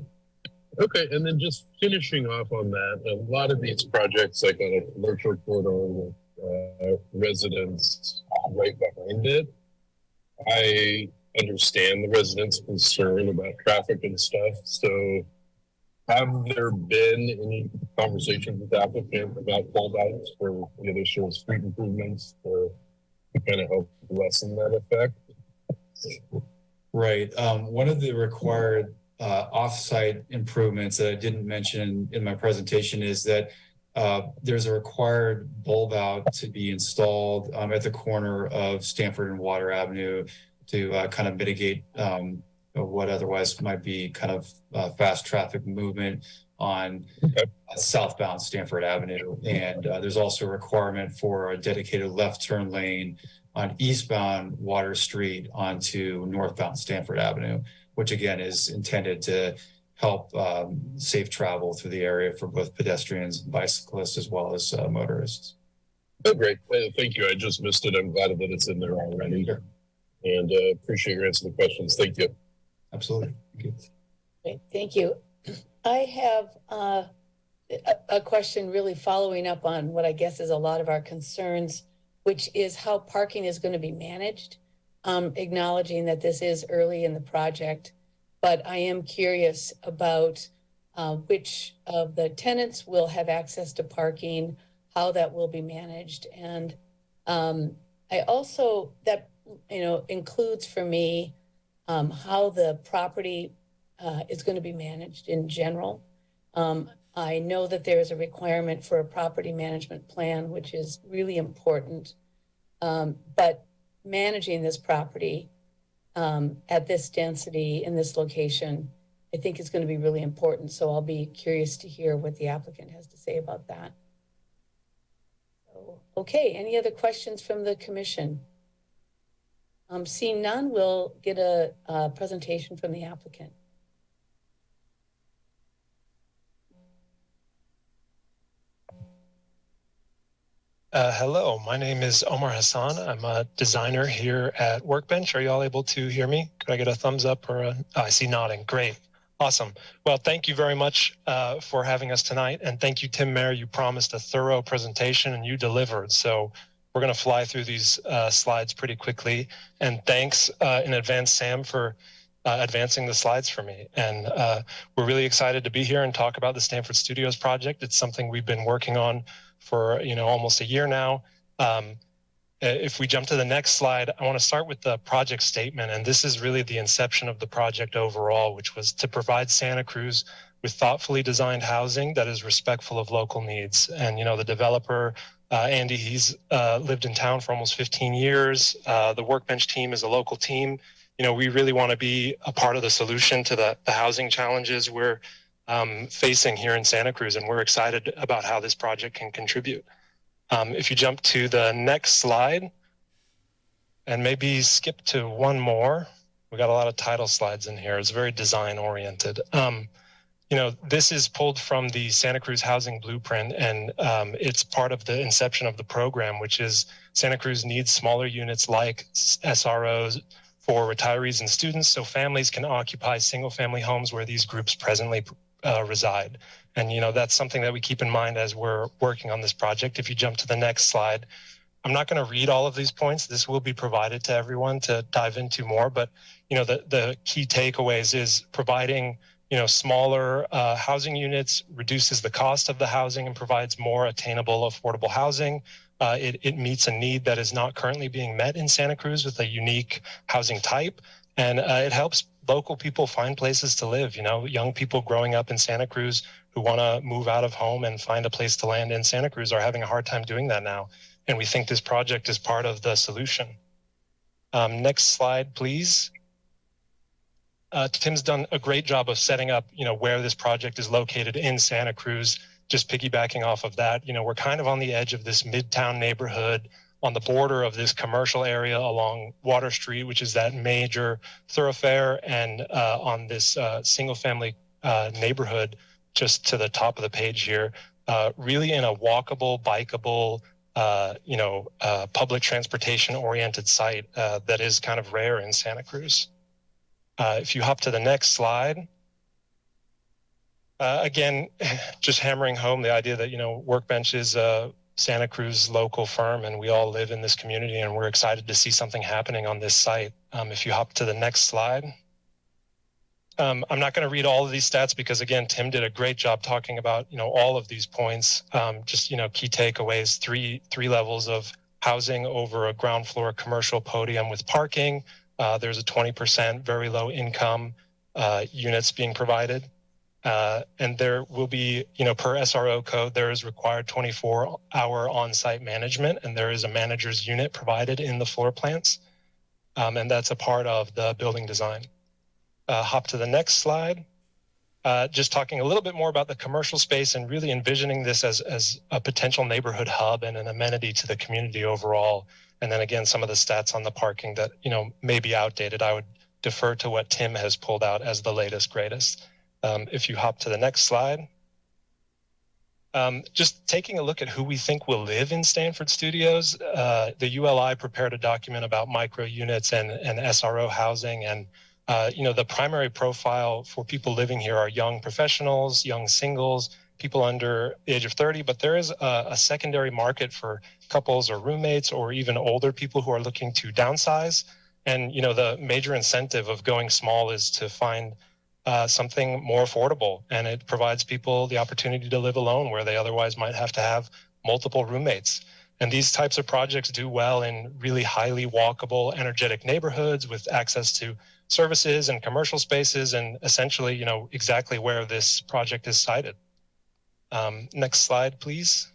I: Okay, and then just finishing off on that, a lot of these projects, like on a commercial corridor with uh, residents right behind it, I understand the residents' concern about traffic and stuff. So, have there been any conversations with the applicant about holdouts for any additional street improvements to, to kind of help lessen that effect?
E: Right. Um, one of the required uh, off-site improvements that I didn't mention in my presentation is that uh, there's a required bulb out to be installed um, at the corner of Stanford and Water Avenue to uh, kind of mitigate um, what otherwise might be kind of uh, fast traffic movement on
I: Okay.
E: southbound Stanford Avenue. And uh, there's also a requirement for a dedicated left turn lane on eastbound Water Street onto northbound Stanford Avenue, which again is intended to help um, safe travel through the area for both pedestrians and bicyclists as well as uh, motorists.
I: Oh, great. Thank you. I just missed it. I'm glad that it's in there already.
E: Sure.
I: And uh, appreciate your answer to the questions. Thank you.
E: Absolutely. Thank you.
A: Great, thank you. I have uh, a, a question really following up on what I guess is a lot of our concerns, which is how parking is going to be managed. Um, acknowledging that this is early in the project, but I am curious about uh, which of the tenants will have access to parking, how that will be managed, and um, I also that you know includes for me um, how the property uh, is going to be managed in general. Um, I know that there is a requirement for a property management plan, which is really important. Um, but managing this property um, at this density in this location, I think is going to be really important. So I'll be curious to hear what the applicant has to say about that. Okay, any other questions from the commission? Um, seeing none, we'll get a, a presentation from the applicant.
J: Uh, hello, my name is Omar Hassan. I'm a designer here at Workbench. Are you all able to hear me? Could I get a thumbs up or a, oh, I see nodding. Great. Awesome. Well, thank you very much uh, for having us tonight. And thank you, Tim Mayer. You promised a thorough presentation and you delivered. So we're going to fly through these uh, slides pretty quickly. And thanks uh, in advance, Sam, for uh, advancing the slides for me. And uh, we're really excited to be here and talk about the Stanford Studios project. It's something we've been working on for you know almost a year now. Um, if we jump to the next slide, I want to start with the project statement, and this is really the inception of the project overall, which was to provide Santa Cruz with thoughtfully designed housing that is respectful of local needs. And you know, the developer uh, Andy, he's uh, lived in town for almost 15 years. Uh, the Workbench team is a local team. You know, we really want to be a part of the solution to the, the housing challenges we're um, facing here in Santa Cruz, and we're excited about how this project can contribute. Um, if you jump to the next slide, and maybe skip to one more, we got a lot of title slides in here. It's very design oriented. Um, you know, this is pulled from the Santa Cruz Housing Blueprint, and um, it's part of the inception of the program, which is Santa Cruz needs smaller units like SROs for retirees and students, so families can occupy single-family homes where these groups presently uh, reside. And you know, that's something that we keep in mind as we're working on this project. If you jump to the next slide, I'm not going to read all of these points. This will be provided to everyone to dive into more. But you know, the the key takeaways is providing you know smaller uh, housing units reduces the cost of the housing and provides more attainable, affordable housing. Uh, it, it meets a need that is not currently being met in Santa Cruz with a unique housing type, and uh, it helps local people find places to live. You know, young people growing up in Santa Cruz who want to move out of home and find a place to land in Santa Cruz are having a hard time doing that now. And we think this project is part of the solution. Um, next slide, please. Uh, Tim's done a great job of setting up, you know, where this project is located in Santa Cruz. Just piggybacking off of that, you know, we're kind of on the edge of this midtown neighborhood on the border of this commercial area along Water Street, which is that major thoroughfare, and uh, on this uh, single family uh, neighborhood just to the top of the page here, uh, really in a walkable, bikeable, uh, you know, public transportation oriented site that is kind of rare in Santa Cruz. Uh, if you hop to the next slide, uh, again, just hammering home the idea that, you know, Workbench is a Santa Cruz local firm and we all live in this community and we're excited to see something happening on this site. Um, if you hop to the next slide. Um, I'm not going to read all of these stats because again, Tim did a great job talking about you know all of these points. Um, just you know key takeaways: three three levels of housing over a ground floor commercial podium with parking. Uh, there's a 20% very low income uh, units being provided, uh, and there will be you know per SRO code there is required 24 hour on-site management, and there is a manager's unit provided in the floor plans, um, and that's a part of the building design uh, hop to the next slide. Uh, just talking a little bit more about the commercial space and really envisioning this as, as a potential neighborhood hub and an amenity to the community overall. And then again, some of the stats on the parking that, you know, may be outdated. I would defer to what Tim has pulled out as the latest, greatest. Um, if you hop to the next slide. Um, just taking a look at who we think will live in Stanford Studios, uh, the ULI prepared a document about micro units and, and SRO housing and uh, you know, the primary profile for people living here are young professionals, young singles, people under the age of 30, but there is a, a, secondary market for couples or roommates or even older people who are looking to downsize. And, you know, the major incentive of going small is to find uh, something more affordable. And it provides people the opportunity to live alone where they otherwise might have to have multiple roommates. And these types of projects do well in really highly walkable, energetic neighborhoods with access to services and commercial spaces and essentially, you know, exactly where this project is sited. Um, next slide, please.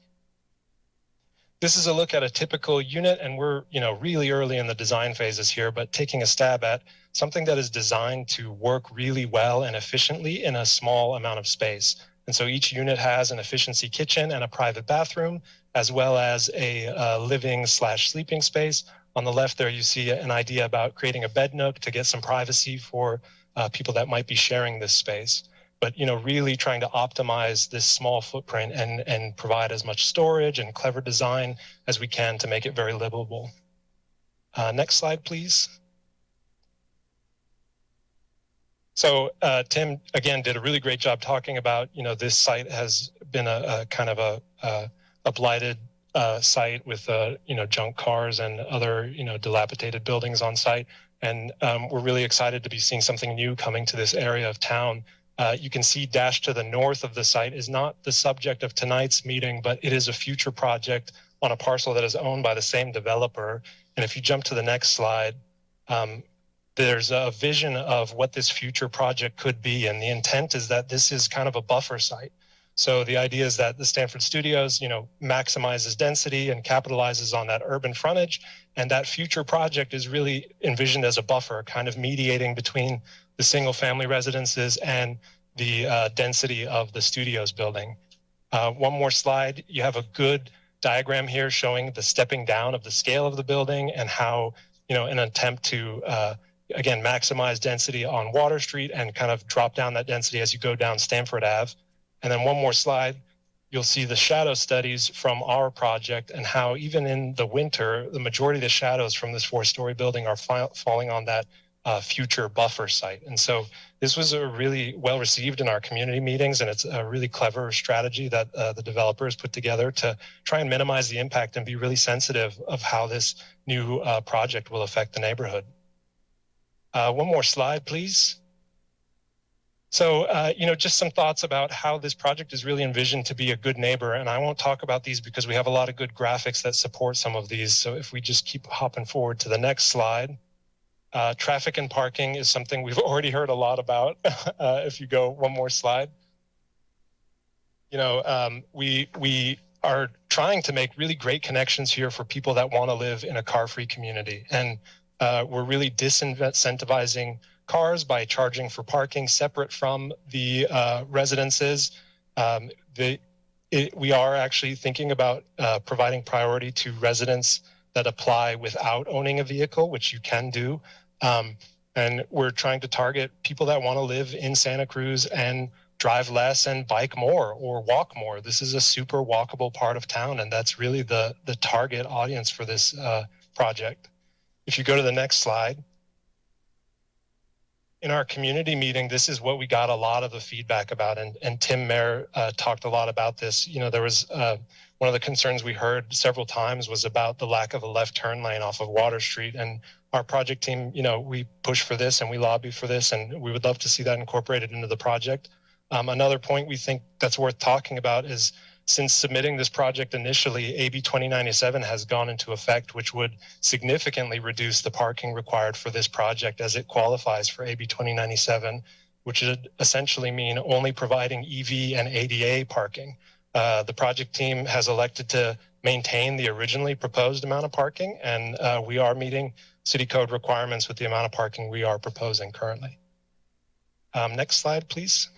J: This is a look at a typical unit and we're, you know, really early in the design phases here, but taking a stab at something that is designed to work really well and efficiently in a small amount of space. And so each unit has an efficiency kitchen and a private bathroom, as well as a uh, living slash sleeping space on the left there, you see an idea about creating a bed nook to get some privacy for uh, people that might be sharing this space. But you know, really trying to optimize this small footprint and and provide as much storage and clever design as we can to make it very livable. Uh, next slide, please. So uh, Tim again did a really great job talking about you know this site has been a, a kind of a, a, a blighted uh, site with uh, you know junk cars and other you know dilapidated buildings on site. And um, we're really excited to be seeing something new coming to this area of town. Uh, you can see Dash to the north of the site is not the subject of tonight's meeting, but it is a future project on a parcel that is owned by the same developer. And if you jump to the next slide, um, there's a vision of what this future project could be. And the intent is that this is kind of a buffer site. So the idea is that the Stanford Studios, you know, maximizes density and capitalizes on that urban frontage. And that future project is really envisioned as a buffer, kind of mediating between the single family residences and the uh, density of the studios building. Uh, one more slide. You have a good diagram here showing the stepping down of the scale of the building and how, you know, an attempt to uh, again, maximize density on Water Street and kind of drop down that density as you go down Stanford Ave. And then one more slide, you'll see the shadow studies from our project and how even in the winter, the majority of the shadows from this four-story building are falling on that uh, future buffer site. And so this was a really well received in our community meetings, and it's a really clever strategy that uh, the developers put together to try and minimize the impact and be really sensitive of how this new uh, project will affect the neighborhood. Uh, one more slide, please. So, uh, you know, just some thoughts about how this project is really envisioned to be a good neighbor. And I won't talk about these because we have a lot of good graphics that support some of these. So if we just keep hopping forward to the next slide. Uh, traffic and parking is something we've already heard a lot about. uh, if you go one more slide, you know, um, we we are trying to make really great connections here for people that want to live in a car-free community, and uh, we're really disincentivizing cars by charging for parking separate from the uh, residences. Um, the, it, we are actually thinking about uh, providing priority to residents that apply without owning a vehicle, which you can do. Um, and we're trying to target people that want to live in Santa Cruz and drive less and bike more or walk more. This is a super walkable part of town, and that's really the the target audience for this uh, project. If you go to the next slide, in our community meeting, this is what we got a lot of the feedback about, and and Tim Mayer uh, talked a lot about this. You know, there was uh, one of the concerns we heard several times was about the lack of a left turn lane off of Water Street, and our project team, you know, we push for this and we lobby for this, and we would love to see that incorporated into the project. Um, another point we think that's worth talking about is since submitting this project initially, AB 2097 has gone into effect, which would significantly reduce the parking required for this project as it qualifies for AB 2097, which would essentially mean only providing EV and ADA parking. Uh, the project team has elected to maintain the originally proposed amount of parking, and uh, we are meeting city code requirements with the amount of parking we are proposing currently. Um, next slide, please.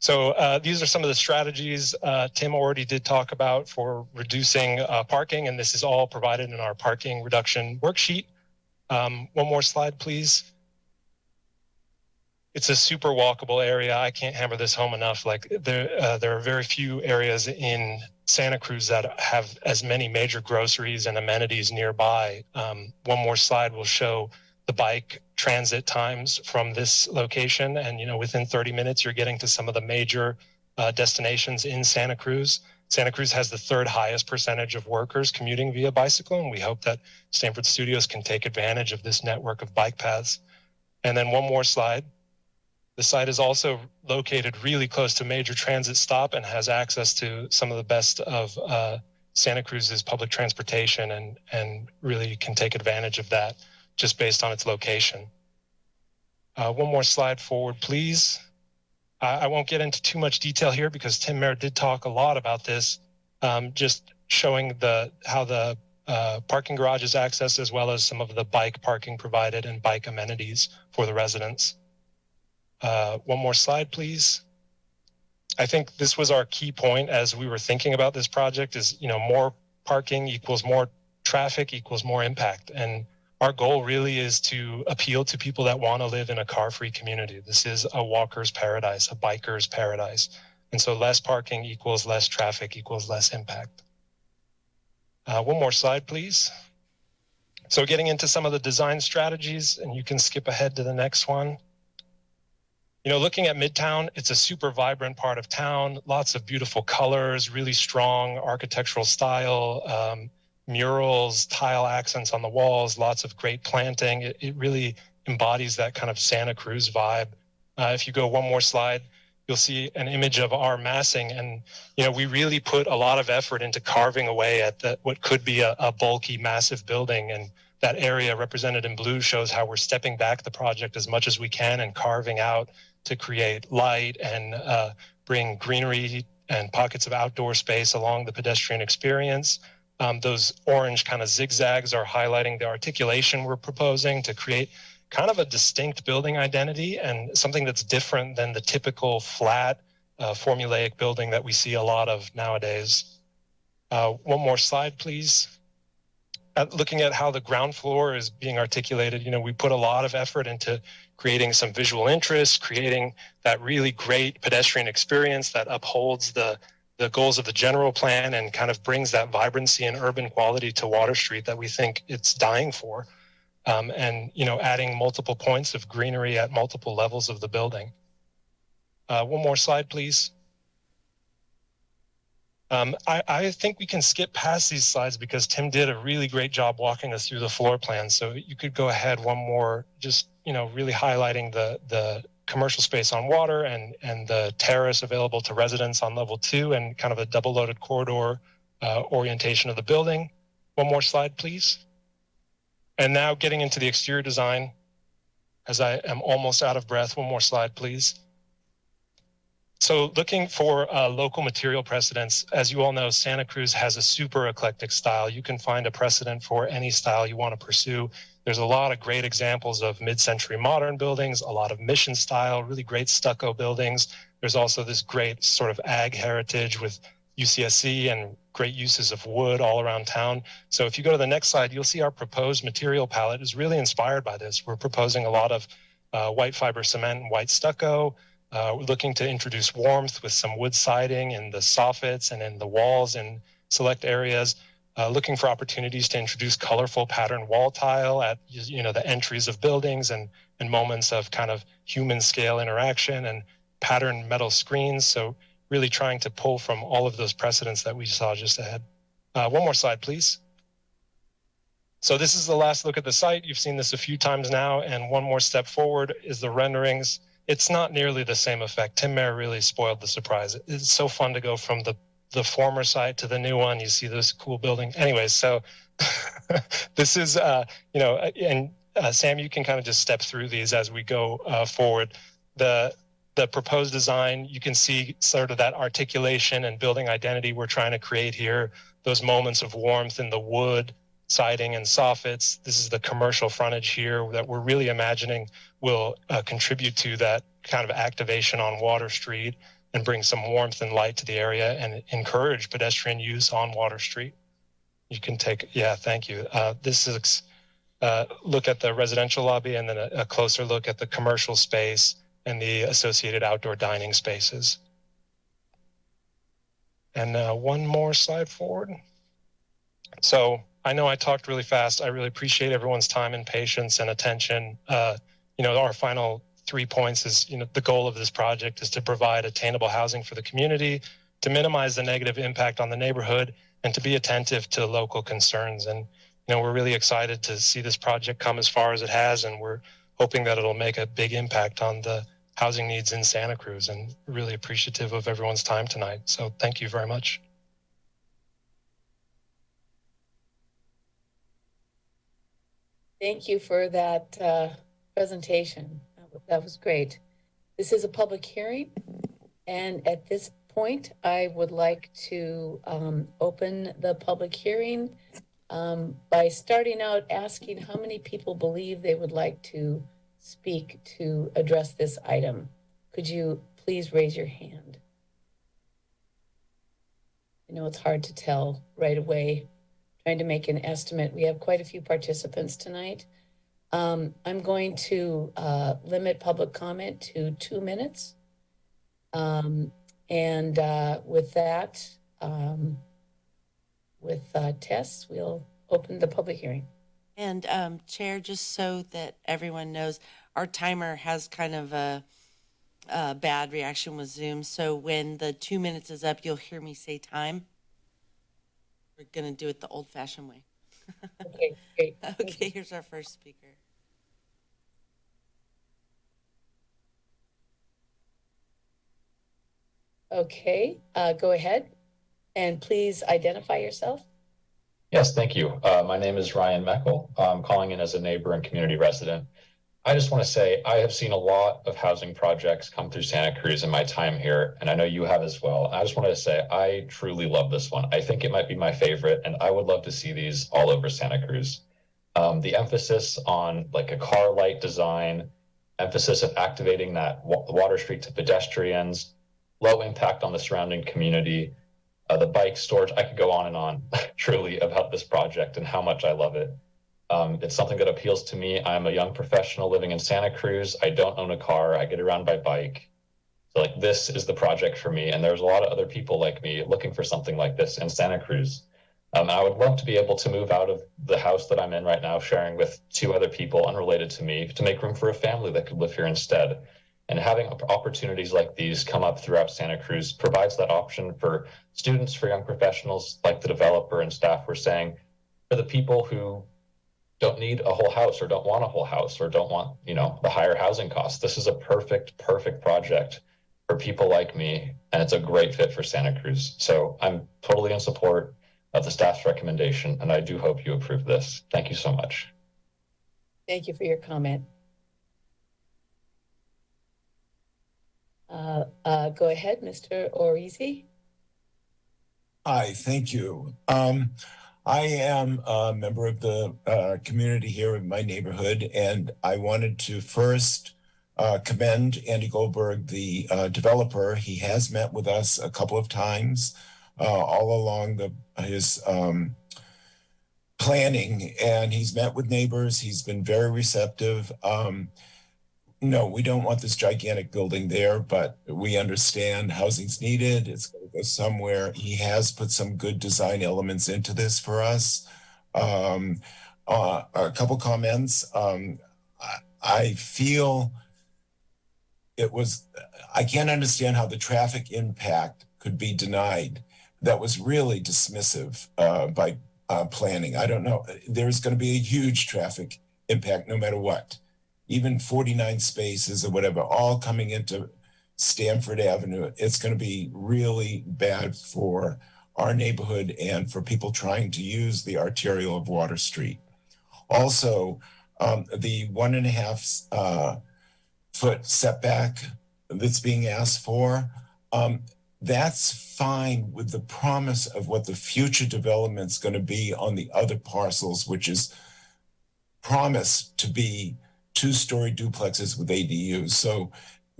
J: So uh, these are some of the strategies uh, Tim already did talk about for reducing uh, parking, and this is all provided in our parking reduction worksheet. Um, one more slide, please. It's a super walkable area. I can't hammer this home enough. Like there, uh, there are very few areas in Santa Cruz that have as many major groceries and amenities nearby. Um, one more slide will show the bike transit times from this location. And, you know, within 30 minutes, you're getting to some of the major uh, destinations in Santa Cruz. Santa Cruz has the third highest percentage of workers commuting via bicycle. And we hope that Stanford Studios can take advantage of this network of bike paths. And then one more slide. The site is also located really close to major transit stop and has access to some of the best of uh, Santa Cruz's public transportation and, and really can take advantage of that just based on its location. Uh, one more slide forward, please. I won't get into too much detail here because Tim Mayer did talk a lot about this, um, just showing the how the uh, parking garage is accessed as well as some of the bike parking provided and bike amenities for the residents. Uh, one more slide, please. I think this was our key point as we were thinking about this project is, you know, more parking equals more traffic equals more impact. And our goal really is to appeal to people that want to live in a car-free community. This is a walker's paradise, a biker's paradise. And so less parking equals less traffic equals less impact. Uh, one more slide, please. So getting into some of the design strategies, and you can skip ahead to the next one. You know, looking at Midtown, it's a super vibrant part of town, lots of beautiful colors, really strong architectural style, um, murals, tile accents on the walls, lots of great planting. It, it really embodies that kind of Santa Cruz vibe. Uh, if you go one more slide, you'll see an image of our massing. And, you know, we really put a lot of effort into carving away at the, what could be a, a bulky, massive building. And that area represented in blue shows how we're stepping back the project as much as we can and carving out to create light and uh, bring greenery and pockets of outdoor space along the pedestrian experience. Um, those orange kind of zigzags are highlighting the articulation we're proposing to create kind of a distinct building identity and something that's different than the typical flat uh, formulaic building that we see a lot of nowadays. Uh, one more slide, please. at looking at how the ground floor is being articulated, you know, we put a lot of effort into creating some visual interest, creating that really great pedestrian experience that upholds the the goals of the general plan and kind of brings that vibrancy and urban quality to Water Street that we think it's dying for. Um, and you know, adding multiple points of greenery at multiple levels of the building. Uh, one more slide, please. Um, I, I, think we can skip past these slides because Tim did a really great job walking us through the floor plan. So you could go ahead one more, just you know, really highlighting the the commercial space on water and and the terrace available to residents on level two and kind of a double loaded corridor uh, orientation of the building. One more slide, please. And now getting into the exterior design, as I am almost out of breath. One more slide, please. So looking for uh, local material precedents, as you all know, Santa Cruz has a super eclectic style. You can find a precedent for any style you want to pursue. There's a lot of great examples of mid-century modern buildings, a lot of mission style, really great stucco buildings. There's also this great sort of ag heritage with UCSC and great uses of wood all around town. So if you go to the next slide, you'll see our proposed material palette is really inspired by this. We're proposing a lot of uh, white fiber cement and white stucco, uh, we're looking to introduce warmth with some wood siding in the soffits and in the walls in select areas. Uh, looking for opportunities to introduce colorful pattern wall tile at you know the entries of buildings and and moments of kind of human scale interaction and pattern metal screens. So really trying to pull from all of those precedents that we saw just ahead. Uh, one more slide, please. So this is the last look at the site. You've seen this a few times now, and one more step forward is the renderings it's not nearly the same effect. Tim Mayer really spoiled the surprise. It's so fun to go from the the former site to the new one. You see this cool building. Anyways, so this is uh, you know, and uh, Sam, you can kind of just step through these as we go uh, forward. The the proposed design, you can see sort of that articulation and building identity we're trying to create here. Those moments of warmth in the wood, siding and soffits. This is the commercial frontage here that we're really imagining will uh, contribute to that kind of activation on Water Street and bring some warmth and light to the area and encourage pedestrian use on Water Street. You can take, yeah, thank you. Uh, this is uh, look at the residential lobby and then a, a, closer look at the commercial space and the associated outdoor dining spaces. And uh, one more slide forward. So I know I talked really fast. I really appreciate everyone's time and patience and attention. Uh, you know, our final three points is, you know, the goal of this project is to provide attainable housing for the community, to minimize the negative impact on the neighborhood, and to be attentive to local concerns. And, you know, we're really excited to see this project come as far as it has, and we're hoping that it'll make a big impact on the housing needs in Santa Cruz and really appreciative of everyone's time tonight. So thank you very much.
A: Thank you for that uh, presentation. That was great. This is a public hearing, and at this point, I would like to um, open the public hearing um, by starting out asking how many people believe they would like to speak to address this item. Could you please raise your hand? I know it's hard to tell right away trying to make an estimate. We have quite a few participants tonight. Um, I'm going to uh, limit public comment to two minutes. Um, and uh, with that, um, with uh, Tess, we'll open the public hearing.
B: And um, Chair, just so that everyone knows, our timer has kind of a, a bad reaction with Zoom. So when the two minutes is up, you'll hear me say time. We're going to do it the old fashioned way.
A: Okay, great.
B: okay, here's our first speaker.
A: Okay, uh, go ahead and please identify yourself.
K: Yes, thank you. Uh, my name is Ryan Meckel. I'm calling in as a neighbor and community resident. I just want to say I have seen a lot of housing projects come through Santa Cruz in my time here, and I know you have as well. I just wanted to say I truly love this one. I think it might be my favorite, and I would love to see these all over Santa Cruz. Um, the emphasis on like a car light design, emphasis of activating that Water Street to pedestrians, low impact on the surrounding community. uh, the bike storage. I could go on and on truly about this project and how much I love it. Um, it's something that appeals to me. I'm a young professional living in Santa Cruz. I don't own a car. I get around by bike. So like this is the project for me. And there's a lot of other people like me looking for something like this in Santa Cruz. Um, I would love to be able to move out of the house that I'm in right now, sharing with two other people unrelated to me, to make room for a family that could live here instead. And having opportunities like these come up throughout Santa Cruz provides that option for students, for young professionals like the developer and staff were saying, for the people who don't need a whole house or don't want a whole house or don't want, you know, the higher housing costs. This is a perfect, perfect project for people like me, and it's a great fit for Santa Cruz. So I'm totally in support of the staff's recommendation, and I do hope you approve this. Thank you so much.
A: Thank you for your comment. Uh, uh, go ahead, Mr. Orizi.
L: Hi, thank you. Um, I am a member of the uh, community here in my neighborhood, and I wanted to first uh, commend Andy Goldberg, the uh, developer. He has met with us a couple of times uh, all along the his um, planning, and he's met with neighbors. He's been very receptive. Um, no, we don't want this gigantic building there, but we understand housing's needed. It's going to go somewhere. He has put some good design elements into this for us. Um, uh, a couple comments. Um, I, I feel it was, I can't understand how the traffic impact could be denied. That was really dismissive uh, by uh, planning. I don't know. There's going to be a huge traffic impact no matter what even 49 spaces or whatever, all coming into Stanford Avenue, it's going to be really bad for our neighborhood and for people trying to use the arterial of Water Street. Also, um, the one and a half uh, foot setback that's being asked for, um, that's fine with the promise of what the future development's going to be on the other parcels, which is promised to be two-story duplexes with ADUs. So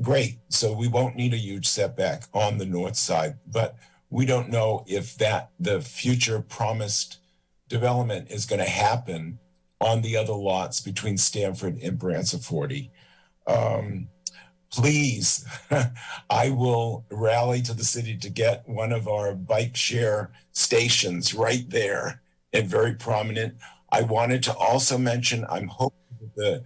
L: great. So we won't need a huge setback on the north side, but we don't know if that the future promised development is going to happen on the other lots between Stanford and Branciforte. Um, please, I will rally to the city to get one of our bike share stations right there and very prominent. I wanted to also mention, I'm hoping that the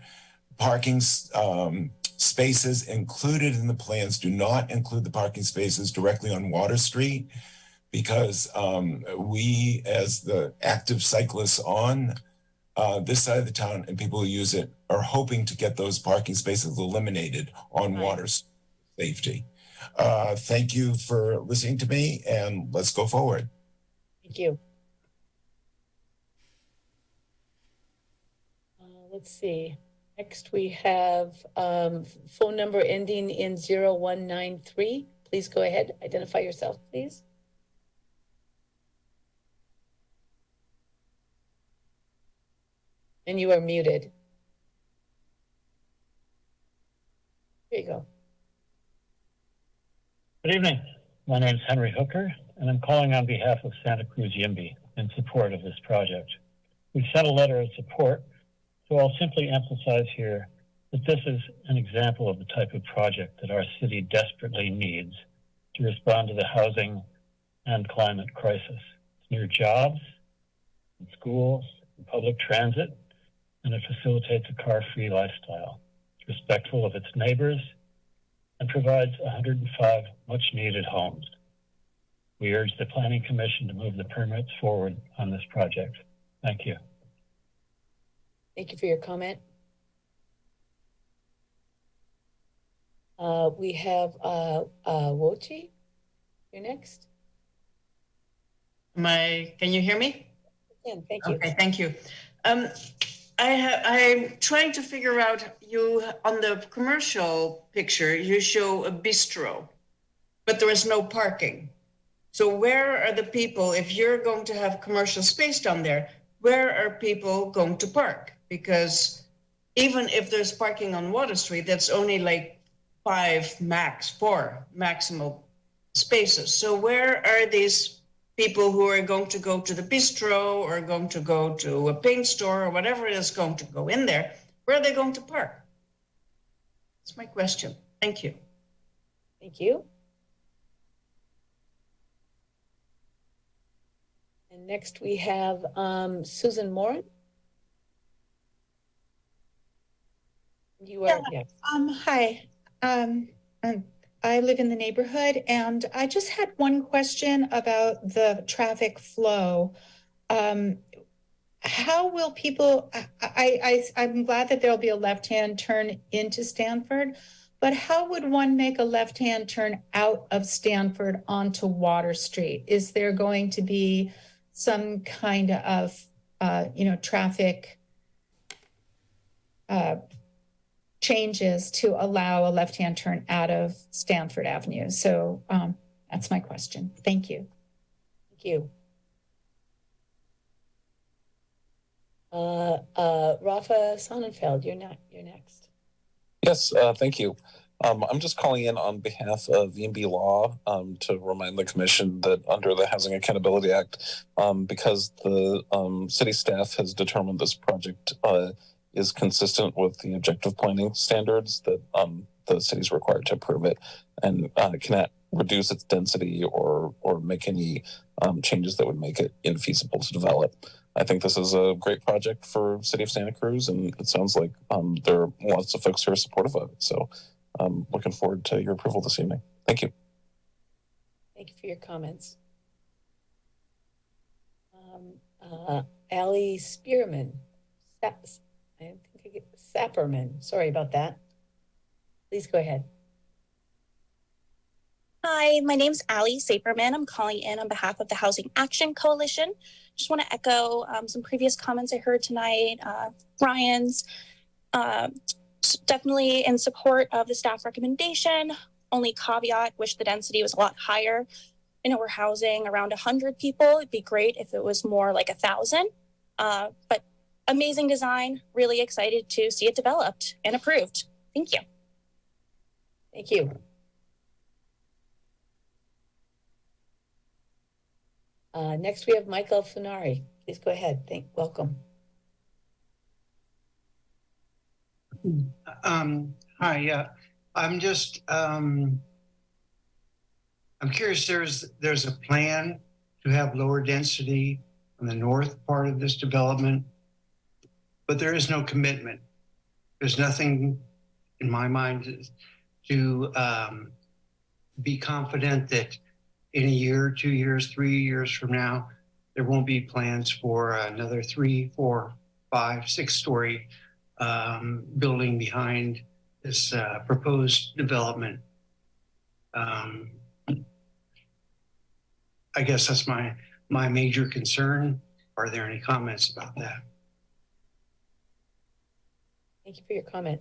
L: parking um, spaces included in the plans do not include the parking spaces directly on Water Street because um, we, as the active cyclists on uh, this side of the town and people who use it, are hoping to get those parking spaces eliminated on
B: Right.
L: water safety. Uh, thank you for listening to me, and let's go forward.
A: Thank you. Uh, let's see. Next, we have um, phone number ending in 0193. Please go ahead. Identify yourself, please. And you are muted. There you go.
M: Good evening. My name is Henry Hooker, and I'm calling on behalf of Santa Cruz YIMBY in support of this project. We sent a letter of support, so I'll simply emphasize here that this is an example of the type of project that our city desperately needs to respond to the housing and climate crisis. It's near jobs, and schools, and public transit, and it facilitates a car-free lifestyle. It's respectful of its neighbors and provides 105 much needed homes. We urge the Planning Commission to move the permits forward on this project. Thank you.
A: Thank you for your comment. Uh, we have uh, uh, Wochi. You're next.
N: My, can you hear me?
A: Yeah, thank you.
N: Okay, thank you. Um, I have, I'm trying to figure out, you, on the commercial picture, you show a bistro, but there is no parking. So where are the people, if you're going to have commercial space down there, where are people going to park? Because even if there's parking on Water Street, that's only like five max, four maximal spaces. So where are these people who are going to go to the bistro or going to go to a paint store or whatever is going to go in there, where are they going to park? That's my question. Thank you.
A: Thank you. And next we have um, Susan Moran. You are, yes.
O: Um, hi, um, um, I live in the neighborhood and I just had one question about the traffic flow. Um, how will people, I, I, I, I'm glad that there'll be a left-hand turn into Stanford, but how would one make a left-hand turn out of Stanford onto Water Street? Is there going to be some kind of, uh, you know, traffic, uh, changes to allow a left-hand turn out of Stanford Avenue. So um, that's my question. Thank you.
A: Thank you. Uh, uh, Rafa Sonnenfeld, you're not, you're next.
P: Yes, uh, thank you. Um, I'm just calling in on behalf of YIMBY Law um, to remind the commission that under the Housing Accountability Act, um, because the um, city staff has determined this project uh, is consistent with the objective planning standards that um, the city is required to approve it and uh, cannot reduce its density or or make any um, changes that would make it infeasible to develop. I think this is a great project for city of Santa Cruz, and it sounds like um, there are lots of folks who are supportive of it. So, I'm looking forward to your approval this evening. Thank you.
A: Thank you for your comments. Um, uh, Ali Spearman, I think I get Sapperman, sorry about that. Please go ahead.
Q: Hi, my name's Ali Saperman. I'm calling in on behalf of the Housing Action Coalition. Just want to echo um, some previous comments I heard tonight. Uh, Ryan's uh, definitely in support of the staff recommendation. Only caveat: wish the density was a lot higher. I know we're housing around 100 people. It'd be great if it was more like a thousand. Uh, but amazing design. Really excited to see it developed and approved. Thank you.
A: Thank you. Uh, next, we have Michael Funari. Please go ahead. Thank, welcome.
R: Um, hi, uh, I'm just, um, I'm curious, there's, there's a plan to have lower density on the north part of this development, but there is no commitment. There's nothing in my mind to, um, be confident that in a year, two years, three years from now, there won't be plans for another three, four, five, six story um, building behind this uh, proposed development. Um, I guess that's my my major concern. Are there any comments about that?
A: Thank you for your comment.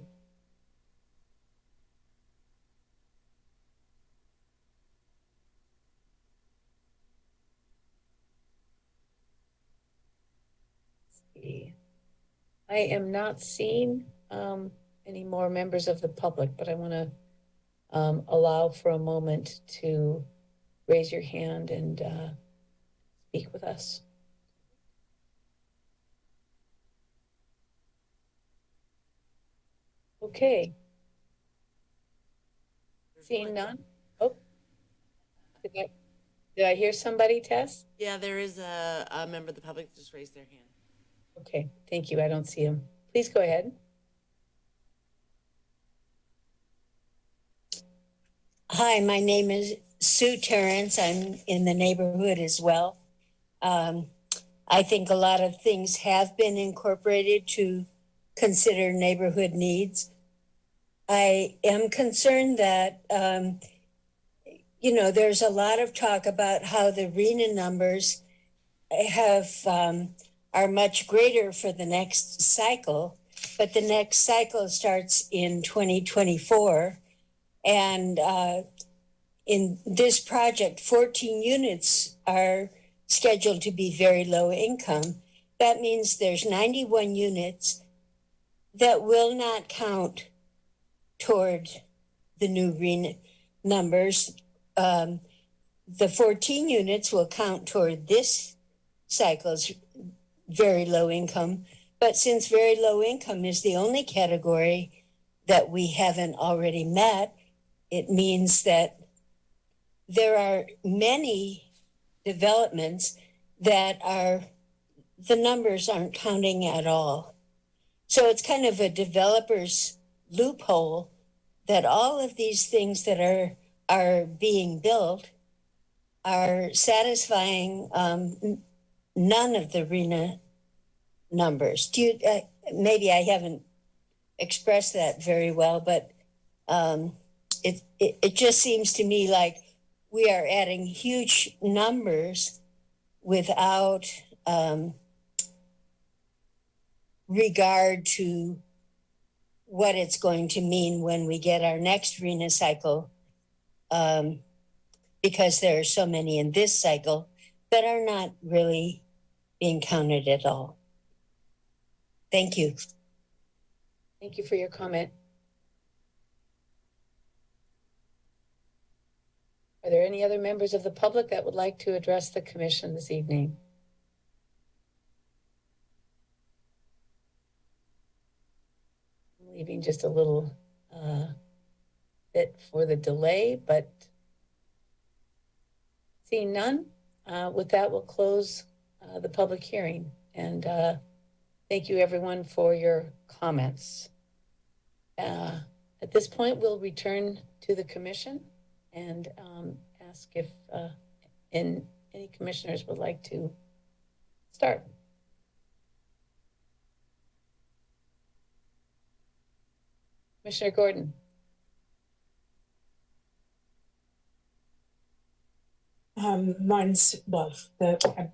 A: See. I am not seeing um, any more members of the public, but I want to um, allow for a moment to raise your hand and uh, speak with us. Okay. Seeing none? Oh. Did I, did I hear somebody, Tess?
B: Yeah, there is a, a member of the public that just raised their hand.
A: Okay, thank you. I don't see him. Please go ahead.
S: Hi, my name is Sue Terrence. I'm in the neighborhood as well. Um, I think a lot of things have been incorporated to consider neighborhood needs. I am concerned that, um, you know, there's a lot of talk about how the RHNA numbers have um, are much greater for the next cycle, but the next cycle starts in 2024. And uh, in this project, 14 units are scheduled to be very low income. That means there's 91 units that will not count toward the new RHNA numbers. Um, the 14 units will count toward this cycle's very low income. But since very low income is the only category that we haven't already met, it means that there are many developments that are, the numbers aren't counting at all. So it's kind of a developer's loophole that all of these things that are are being built are satisfying um, none of the RHNA numbers. Do you, uh, maybe I haven't expressed that very well, but um, it, it, it just seems to me like we are adding huge numbers without um, regard to what it's going to mean when we get our next RHNA cycle um, because there are so many in this cycle that are not really being counted at all. Thank you.
A: Thank you for your comment. Are there any other members of the public that would like to address the commission this evening? Leaving just a little uh, bit for the delay, but seeing none, uh, with that, we'll close uh, the public hearing. And uh, thank you, everyone, for your comments. Uh, At this point, we'll return to the commission and um, ask if uh, in- any commissioners would like to start. Commissioner Gordon?
T: Um, mine's, well, the, I,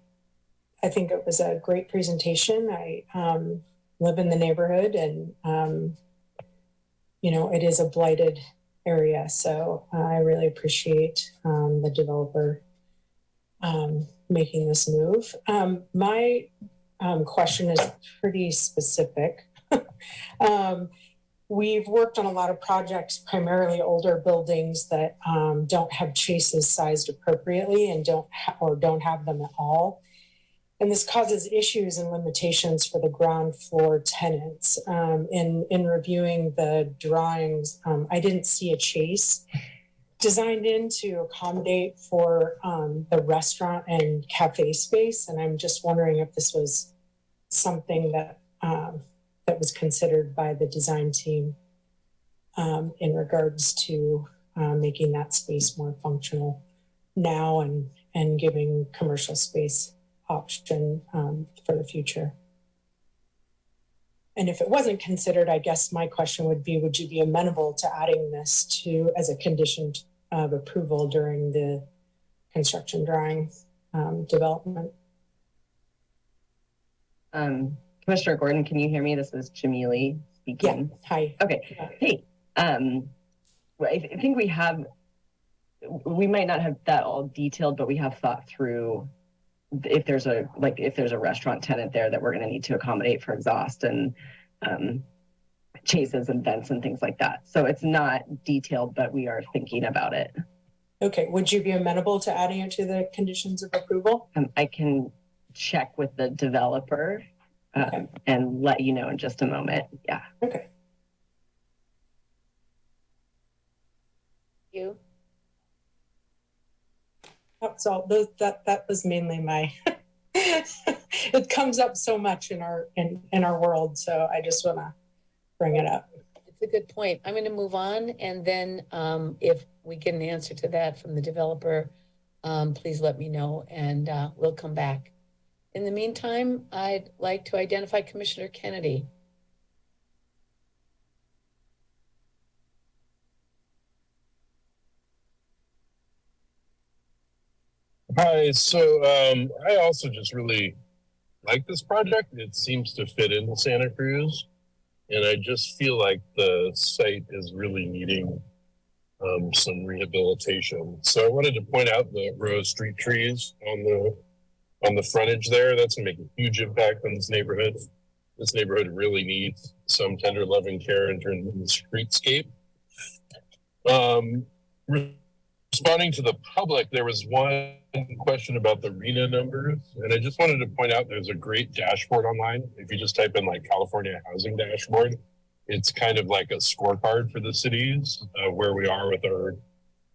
T: I think it was a great presentation. I, um, live in the neighborhood and, um, you know, it is a blighted area. So I really appreciate, um, the developer, um, making this move. Um, my, question is pretty specific. We've worked on a lot of projects, primarily older buildings that um, don't have chases sized appropriately and don't or don't have them at all. And this causes issues and limitations for the ground floor tenants. Um, in in reviewing the drawings, um, I didn't see a chase designed in to accommodate for um, the restaurant and cafe space. And I'm just wondering if this was something that um, that was considered by the design team um, in regards to uh, making that space more functional now and and giving commercial space option um, for the future. And if it wasn't considered, I guess my question would be, would you be amenable to adding this to as a condition of approval during the construction drawing um, development?
U: Um, Commissioner Gordon, can you hear me? This is Jamili speaking.
T: Yeah. Hi.
U: Okay. Hey. Um, I, I think we have. We might not have that all detailed, but we have thought through if there's a like if there's a restaurant tenant there that we're going to need to accommodate for exhaust and um, chases and vents and things like that. So it's not detailed, but we are thinking about it.
T: Okay. Would you be amenable to adding it to the conditions of approval?
U: Um, I can check with the developer um, and let you know in just a moment. Yeah.
T: Okay.
A: You?
T: That's all. Those, that that was mainly my. it comes up so much in our in in our world, so I just want to bring it up.
A: It's a good point. I'm going to move on, and then um, if we get an answer to that from the developer, um, please let me know, and uh, we'll come back. In the meantime, I'd like to identify Commissioner Kennedy.
I: Hi. So um, I also just really like this project. It seems to fit into Santa Cruz, and I just feel like the site is really needing um, some rehabilitation. So I wanted to point out the row of street trees on the on the frontage there. That's gonna make a huge impact on this neighborhood. This neighborhood really needs some tender loving care in terms of the streetscape. Um, responding to the public, there was one question about the RHNA numbers, and I just wanted to point out there's a great dashboard online. If you just type in like California Housing Dashboard, it's kind of like a scorecard for the cities uh, where we are with our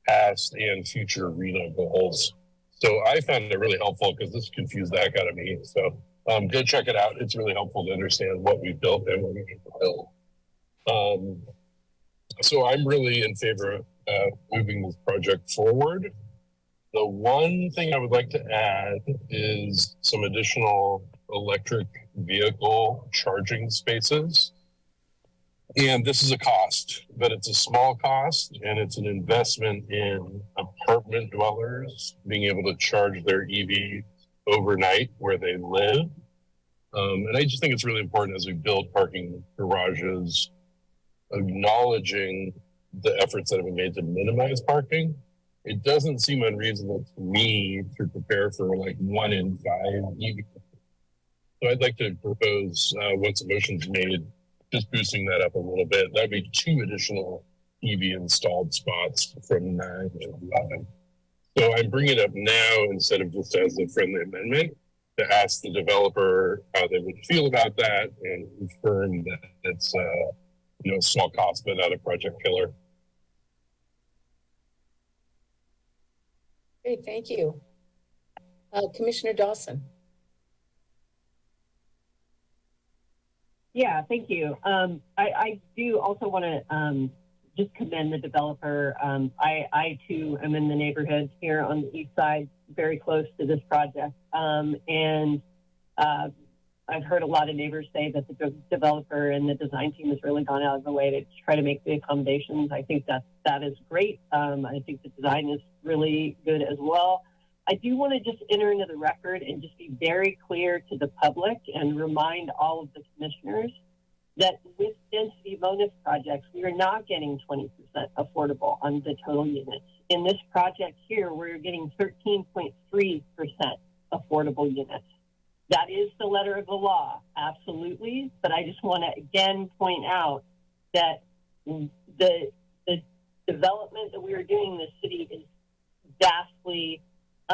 I: past and future RHNA goals. So I found it really helpful because this confused the heck out of me. So um, go check it out. It's really helpful to understand what we built and what we need to build. Um, so I'm really in favor of uh, moving this project forward. The one thing I would like to add is some additional electric vehicle charging spaces. And this is a cost, but it's a small cost and it's an investment in apartment dwellers being able to charge their EV overnight where they live. Um, and I just think it's really important as we build parking garages, acknowledging the efforts that have been made to minimize parking. It doesn't seem unreasonable to me to prepare for like one in five EV. So I'd like to propose, uh, once a motion's made, just boosting that up a little bit. That'd be two additional EV installed spots from nine to 11. So I'm bringing it up now instead of just as a friendly amendment to ask the developer how they would feel about that and confirm that it's, uh, you know, small cost, but not a project killer.
A: Great, thank you. Uh, Commissioner Dawson.
C: Yeah, thank you. Um, I, I do also want to um, just commend the developer. Um, I, I too am in the neighborhood here on the east side, very close to this project. Um, and uh, I've heard a lot of neighbors say that the developer and the design team has really gone out of the way to try to make the accommodations. I think that that is great. Um, I think the design is really good as well. I do want to just enter into the record and just be very clear to the public and remind all of the commissioners that with density bonus projects, we are not getting 20% affordable on the total units. In this project here, we're getting 13.3% affordable units. That is the letter of the law, absolutely. But I just want to again point out that the, the development that we are doing in the city is vastly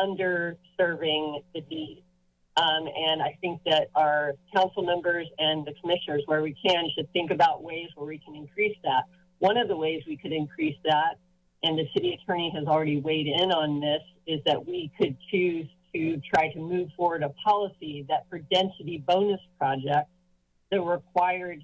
C: underserving the need. Um, and I think that our council members and the commissioners, where we can, should think about ways where we can increase that. One of the ways we could increase that, and the city attorney has already weighed in on this, is that we could choose to try to move forward a policy that for density bonus projects, the required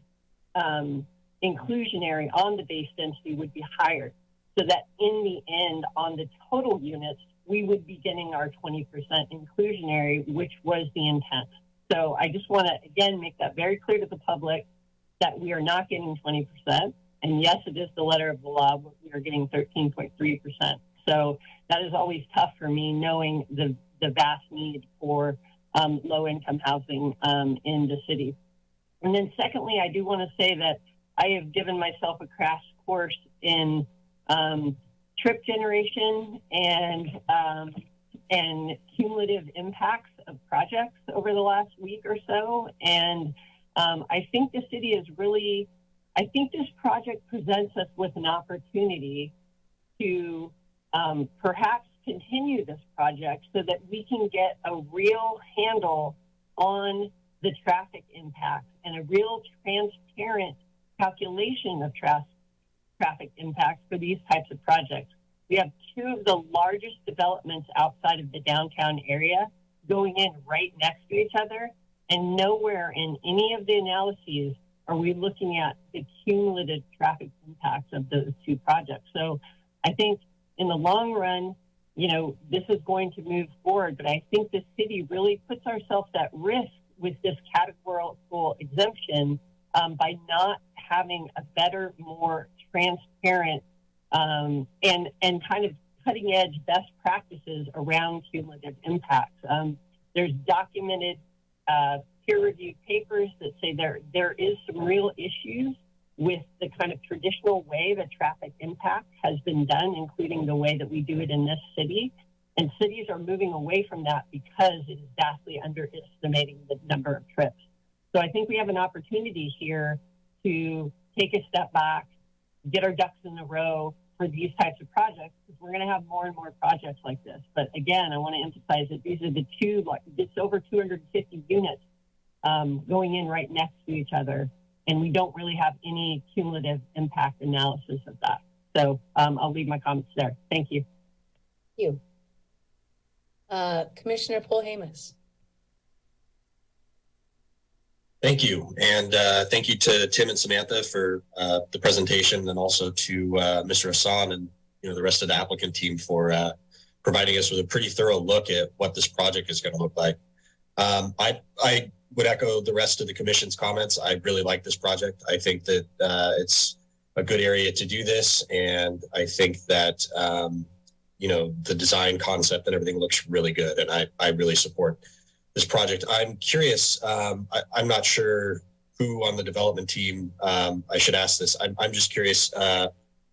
C: um, inclusionary on the base density would be higher. So that in the end, on the total units, we would be getting our 20% inclusionary, which was the intent. So I just want to, again, make that very clear to the public that we are not getting 20%. And yes, it is the letter of the law, but we are getting 13.3%. So that is always tough for me, knowing the, the vast need for um, low income housing um, in the city. And then, secondly, I do want to say that I have given myself a crash course in um, trip generation and um, and cumulative impacts of projects over the last week or so. And um, I think the city is really, I think this project presents us with an opportunity to um, perhaps continue this project so that we can get a real handle on the traffic impacts and a real transparent calculation of tra- traffic impacts for these types of projects. We have two of the largest developments outside of the downtown area going in right next to each other, and nowhere in any of the analyses are we looking at the cumulative traffic impacts of those two projects. So I think in the long run, you know, this is going to move forward, but I think the city really puts ourselves at risk with this categorical exemption um, by not having a better, more transparent um, and and kind of cutting edge best practices around cumulative impacts. Um, there's documented uh, peer reviewed papers that say there there is some real issues with the kind of traditional way that traffic impact has been done, including the way that we do it in this city. And cities are moving away from that because it is vastly underestimating the number of trips. So I think we have an opportunity here to take a step back, get our ducks in a row, for these types of projects because we're going to have more and more projects like this. But again, I want to emphasize that these are the two, like it's over 250 units um, going in right next to each other, and we don't really have any cumulative impact analysis of that. So um, I'll leave my comments there. Thank you.
A: Thank you. Uh, Commissioner Polhamus.
V: Thank you. And uh, thank you to Tim and Samantha for uh, the presentation and also to uh, Mr. Hassan and you know the rest of the applicant team for uh, providing us with a pretty thorough look at what this project is going to look like. Um, I, I would echo the rest of the commission's comments. I really like this project. I think that uh, it's a good area to do this. And I think that, um, you know, the design concept and everything looks really good. And I, I really support this project. I'm curious. Um, I, I'm not sure who on the development team um, I should ask this. I'm, I'm just curious. Uh,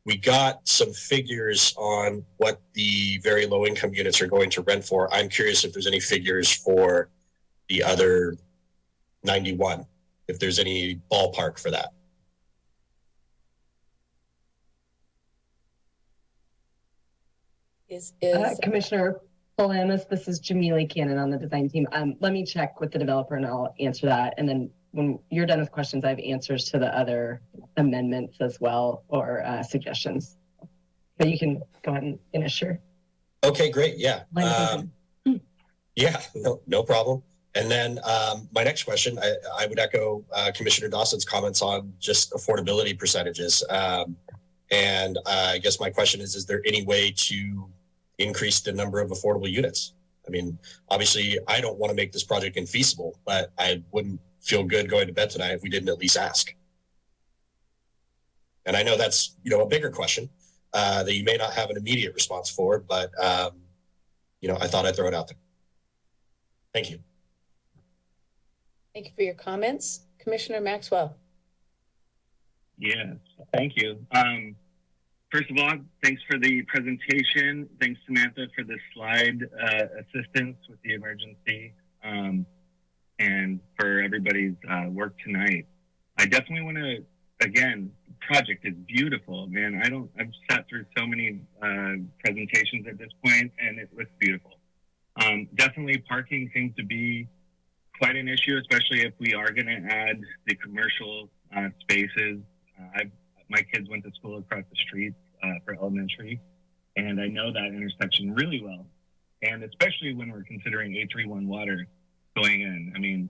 V: we got some figures on what the very low income units are going to rent for. I'm curious if there's any figures for the other 91, if there's any ballpark for that.
A: Is, is
U: Uh, Commissioner Polhamus, this is Jamili Cannon on the design team. Um, let me check with the developer and I'll answer that. And then when you're done with questions, I have answers to the other amendments as well or uh, suggestions. But you can go ahead and finish your
V: Okay, great. Yeah. Um, yeah, no, no problem. And then um, my next question, I, I would echo uh, Commissioner Dawson's comments on just affordability percentages. Um, and uh, I guess my question is, is there any way to increase the number of affordable units? I mean, obviously, I don't want to make this project infeasible, but I wouldn't feel good going to bed tonight if we didn't at least ask. And I know that's, you know, a bigger question uh, that you may not have an immediate response for, but, um, you know, I thought I'd throw it out there. Thank you.
A: Thank you for your comments. Commissioner Maxwell.
W: Yes, thank you. Um, first of all, thanks for the presentation. Thanks, Samantha, for the slide uh, assistance with the emergency um, and for everybody's uh, work tonight. I definitely want to, again, project is beautiful, man. I don't, I've sat through so many uh, presentations at this point and it looks beautiful. Um, definitely parking seems to be quite an issue, especially if we are going to add the commercial uh, spaces. Uh, I've, my kids went to school across the street uh, for elementary, and I know that intersection really well. And especially when we're considering 831 water going in. I mean,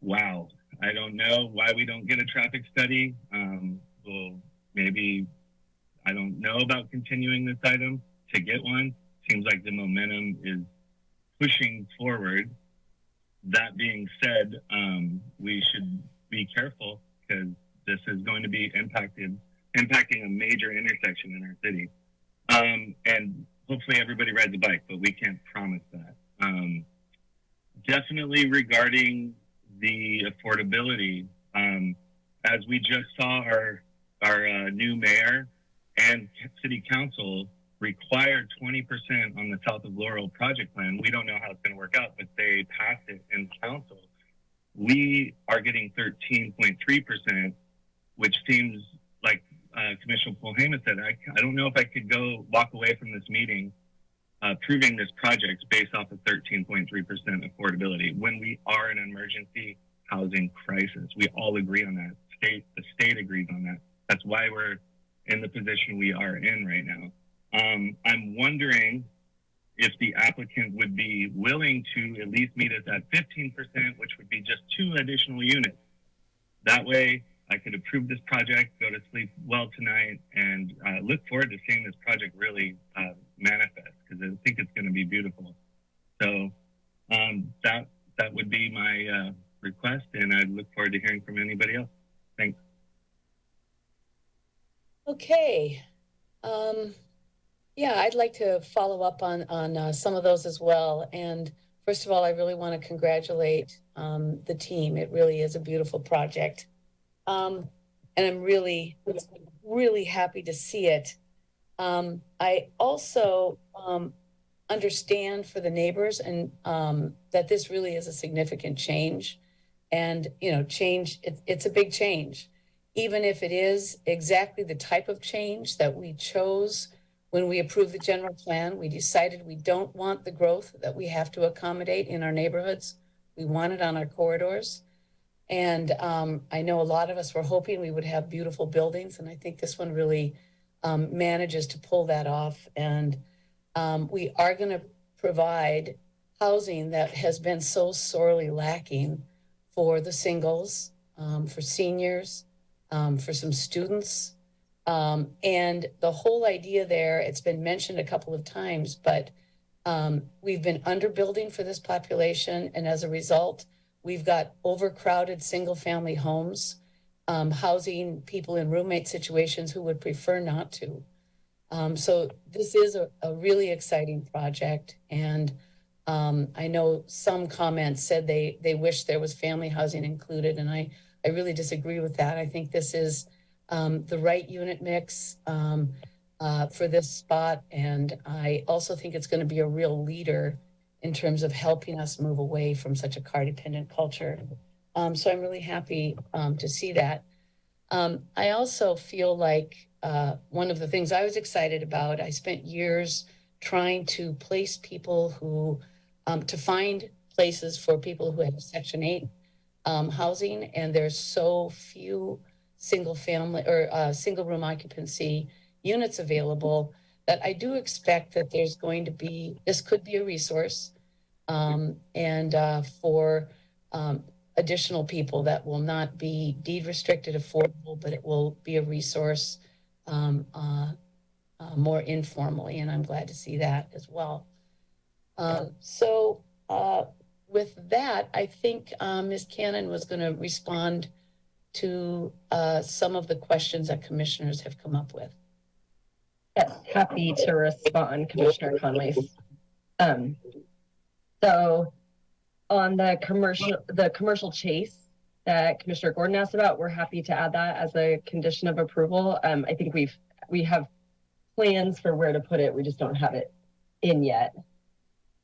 W: wow. I don't know why we don't get a traffic study. Um, well, maybe I don't know about continuing this item to get one. Seems like the momentum is pushing forward that being said, um, we should be careful because this is going to be impacted, impacting a major intersection in our city. Um, and hopefully everybody rides a bike, but we can't promise that. Um, definitely regarding the affordability, um, as we just saw our our uh, new mayor and city council required 20% on the South of Laurel project plan. We don't know how it's going to work out, but they passed it in council. We are getting 13.3%, which seems like uh, Commissioner Polhama said, I, I don't know if I could go walk away from this meeting uh, this project based off of 13.3% affordability when we are in an emergency housing crisis. We all agree on that. State, the state agrees on that. That's why we're in the position we are in right now. Um, I'm wondering if the applicant would be willing to at least meet us at 15%, which would be just two additional units. That way, I could approve this project, go to sleep well tonight, and uh, look forward to seeing this project really uh, manifest because I think it's going to be beautiful. So um, that that would be my uh, request, and I look forward to hearing from anybody else. Thanks.
A: Okay. Um, yeah, I'd like to follow up on on uh, some of those as well. And first of all, I really want to congratulate um, the team. It really is a beautiful project, um, and I'm really, really happy to see it. Um, I also um, understand for the neighbors and um, that this really is a significant change, and you know, change. It, it's a big change, even if it is exactly the type of change that we chose when we approved the general plan, we decided we don't want the growth that we have to accommodate in our neighborhoods. We want it on our corridors. And um, I know a lot of us were hoping we would have beautiful buildings, and I think this one really um, manages to pull that off. And um, we are going to provide housing that has been so sorely lacking for the singles, um, for seniors, um, for some students. Um, and the whole idea there, it's been mentioned a couple of times, but we've been underbuilding for this population. And as a result, we've got overcrowded single family homes, um, housing people in roommate situations who would prefer not to. Um, so this is a, a really exciting project. And um, I know some comments said they, they wish there was family housing included. And I, I really disagree with that. I think this is um, the right unit mix um, uh, for this spot. And I also think it's going to be a real leader in terms of helping us move away from such a car dependent culture. Um, so I'm really happy um, to see that. Um, I also feel like uh, one of the things I was excited about, I spent years trying to place people who, um, to find places for people who have Section 8 um, housing, and there's so few single family or uh, single room occupancy units available that I do expect that there's going to be, this could be a resource um, and uh, for um, additional people that will not be deed restricted affordable, but it will be a resource um, uh, uh, more informally. And I'm glad to see that as well. Um, so uh, with that, I think uh, Ms. Cannon was going to respond to uh, some of the questions that commissioners have come up with.
U: Yes, happy to respond, Commissioner Conway. Um, so on the commercial, the commercial chase that Commissioner Gordon asked about, we're happy to add that as a condition of approval. Um, I think we've, we have plans for where to put it. We just don't have it in yet.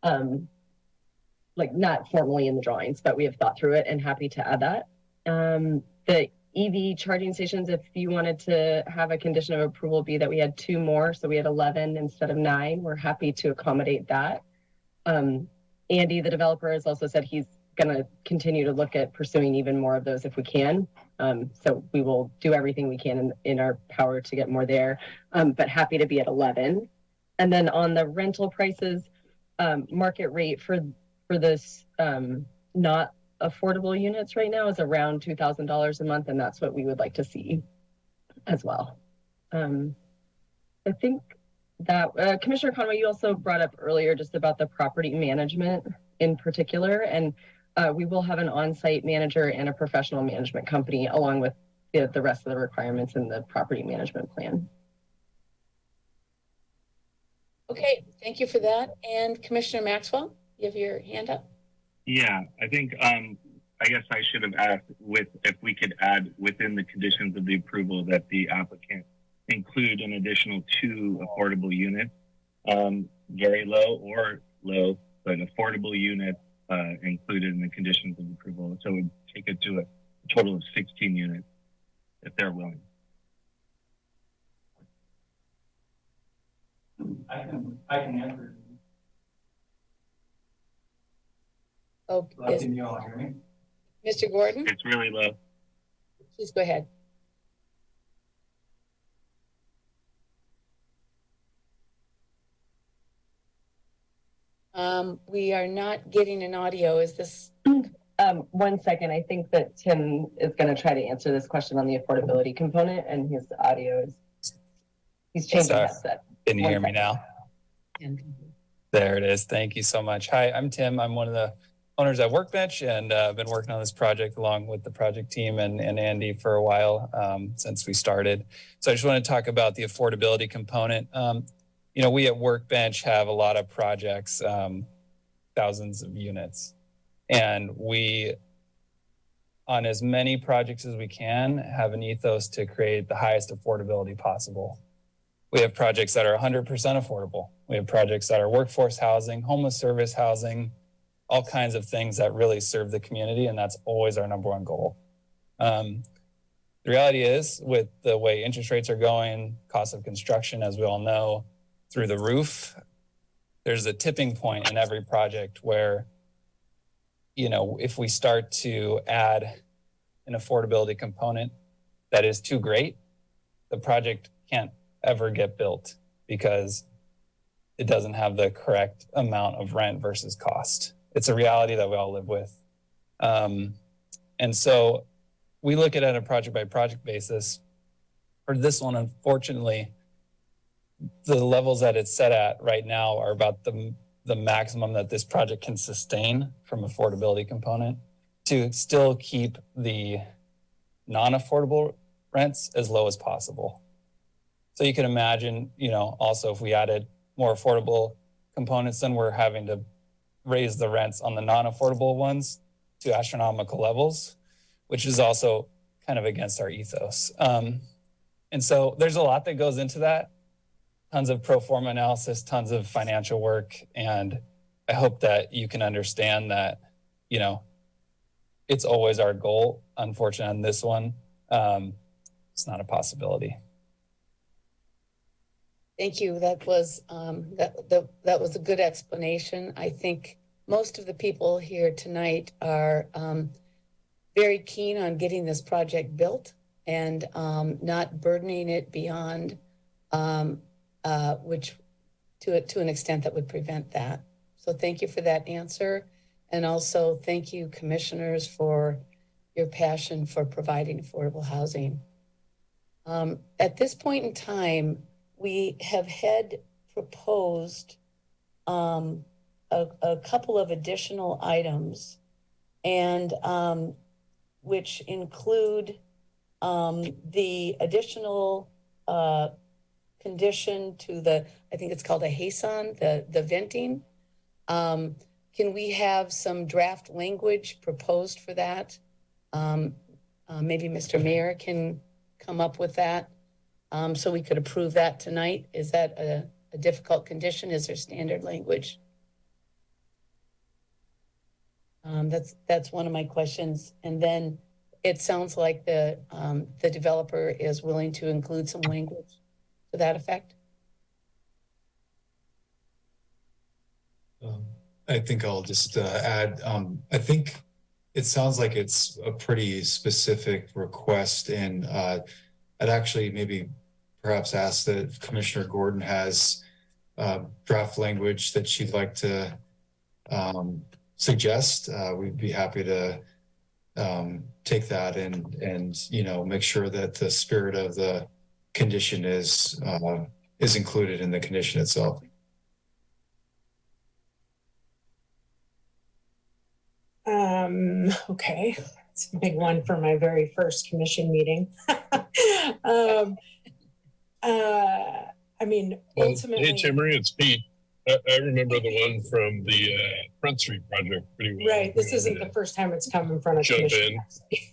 U: Um, like not formally in the drawings, but we have thought through it and happy to add that. Um, the EV charging stations, if you wanted to have a condition of approval be that we had two more, so we had 11 instead of nine, we're happy to accommodate that. Um, Andy, the developer, has also said he's going to continue to look at pursuing even more of those if we can. Um, so we will do everything we can in, in our power to get more there, um, but happy to be at 11. And then on the rental prices, um, market rate for for this um, not affordable units right now is around $2,000 a month, and that's what we would like to see as well. Um, I think that uh, Commissioner Conway, you also brought up earlier just about the property management in particular, and uh, we will have an on-site manager and a professional management company along with the, the rest of the requirements in the property management plan.
A: Okay, thank you for that. And Commissioner Maxwell, you have your hand up.
W: Yeah, I think um, I guess I should have asked with if we could add within the conditions of the approval that the applicant include an additional two affordable units, um, very low or low, but affordable units uh, included in the conditions of approval. So it would take it to a total of 16 units if they're willing.
X: I can, I can answer.
A: Oh, yes.
X: Can you all hear me?
A: Mr. Gordon,
W: It's really low.
A: please go ahead. Um, we are not getting an audio. Is this,
U: Um, one second, I think that Tim is going to try to answer this question on the affordability component, and his audio is he's changing
Y: Sorry.
U: headset.
Y: Can you
U: One
Y: hear me now? There it is. Thank you so much. Hi, I'm Tim. I'm one of the owners at Workbench and uh, I've been working on this project along with the project team and, and Andy for a while um, since we started. So I just want to talk about the affordability component. Um, you know, we at Workbench have a lot of projects, um, thousands of units, and we, on as many projects as we can, have an ethos to create the highest affordability possible. We have projects that are 100% affordable. We have projects that are workforce housing, homeless service housing, all kinds of things that really serve the community. And that's always our number one goal. Um, The reality is, with the way interest rates are going, cost of construction, as we all know, through the roof, there's a tipping point in every project where, you know, if we start to add an affordability component that is too great, the project can't ever get built because it doesn't have the correct amount of rent versus cost. It's a reality that we all live with. Um, and so we look at it on a project by project basis. For this one, unfortunately, the levels that it's set at right now are about the, the maximum that this project can sustain from affordability component to still keep the non-affordable rents as low as possible. So you can imagine, you know, also if we added more affordable components, then we're having to raise the rents on the non-affordable ones to astronomical levels, which is also kind of against our ethos. Um, and so there's a lot that goes into that, tons of pro forma analysis, tons of financial work. And I hope that you can understand that, you know, it's always our goal. Unfortunately, on this one, um, it's not a possibility.
A: Thank you. That was, um, that, that, that was a good explanation. I think most of the people here tonight are, um, very keen on getting this project built and, um, not burdening it beyond, um, uh, which to, to an extent that would prevent that. So thank you for that answer. And also thank you commissioners for your passion for providing affordable housing. Um, at this point in time, we have had proposed um, a, a couple of additional items and um, which include um, the additional uh, condition to the, I think it's called a HASON, the, the venting. Um, can we have some draft language proposed for that? Um, uh, maybe Mr. Mayor can come up with that. Um, so we could approve that tonight. Is that a, a difficult condition? Is there standard language? Um, that's, that's one of my questions. And then it sounds like the, um, the developer is willing to include some language to that effect.
Z: Um, I think I'll just uh, add, um, I think it sounds like it's a pretty specific request and uh, I'd actually maybe perhaps ask that Commissioner Gordon has uh, draft language that she'd like to um, suggest. Uh, we'd be happy to um, take that and and you know make sure that the spirit of the condition is uh, is included in the condition itself.
T: Um, okay, it's a big one for my very first commission meeting. um, uh, I mean,
I: Well,
T: ultimately,
I: hey, Timmery, it's Pete. I, I remember the one from the uh, Front Street project pretty well.
T: right, this isn't the first time it's come in front of
I: Jump in.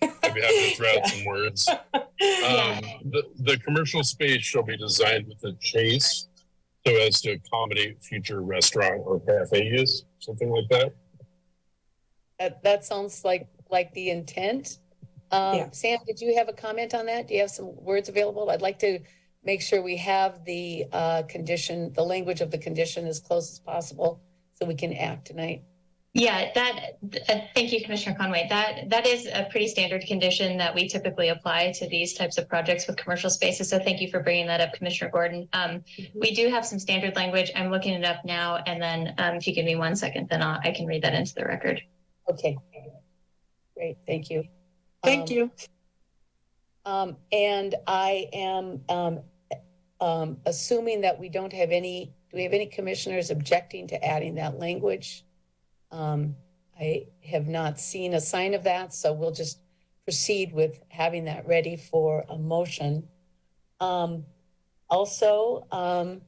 I: I'd be happy to throw out
T: Yeah.
I: some words. Um, the, the commercial space shall be designed with a chase so as to accommodate future restaurant or cafe use, something like that.
A: That, that sounds like, like the intent. Um,
T: Yeah.
A: Sam, did you have a comment on that? Do you have some words available? I'd like to make sure we have the, uh, condition, the language of the condition as close as possible so we can act tonight.
H: Yeah, that, uh, thank you, Commissioner Conway. That, that is a pretty standard condition that we typically apply to these types of projects with commercial spaces. So thank you for bringing that up, Commissioner Gordon. Um, we do have some standard language. I'm looking it up now. And then, um, if you give me one second, then I'll, I can read that into the record.
A: Okay. Great, thank you.
T: Thank
A: Um,
T: you.
A: Um, and I am, um, um, assuming that we don't have any, do we have any commissioners objecting to adding that language? Um, I have not seen a sign of that, so we'll just proceed with having that ready for a motion. Um, also, um,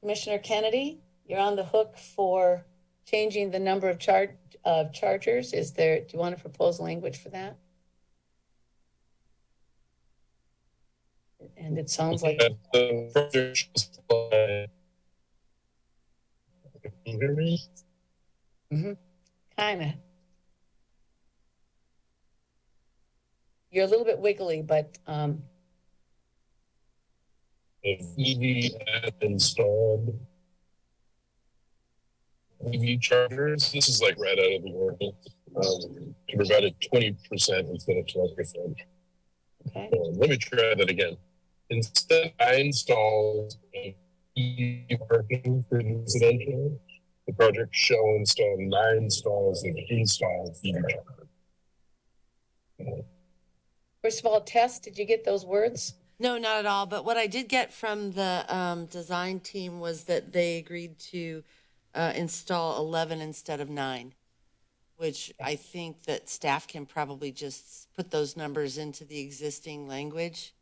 A: Commissioner Kennedy, you're on the hook for changing the number of char- of chargers. Is there, do you want to propose language for that? And it sounds like,
I: the project shall supply- Can you hear me?
A: kind of. You're a little bit wiggly, but, um,
I: If EV app installed EV chargers, this is like right out of the ordinance, um, to provide a twenty percent instead of twelve percent.
A: Okay.
I: Let me try that again. Instead, I installed a EV parking for the residential. The project shall install nine stalls of install EV
A: first of all, Tess, did you get those words?
B: No, not at all. But what I did get from the um, design team was that they agreed to uh, install 11 instead of nine, which I think that staff can probably just put those numbers into the existing language,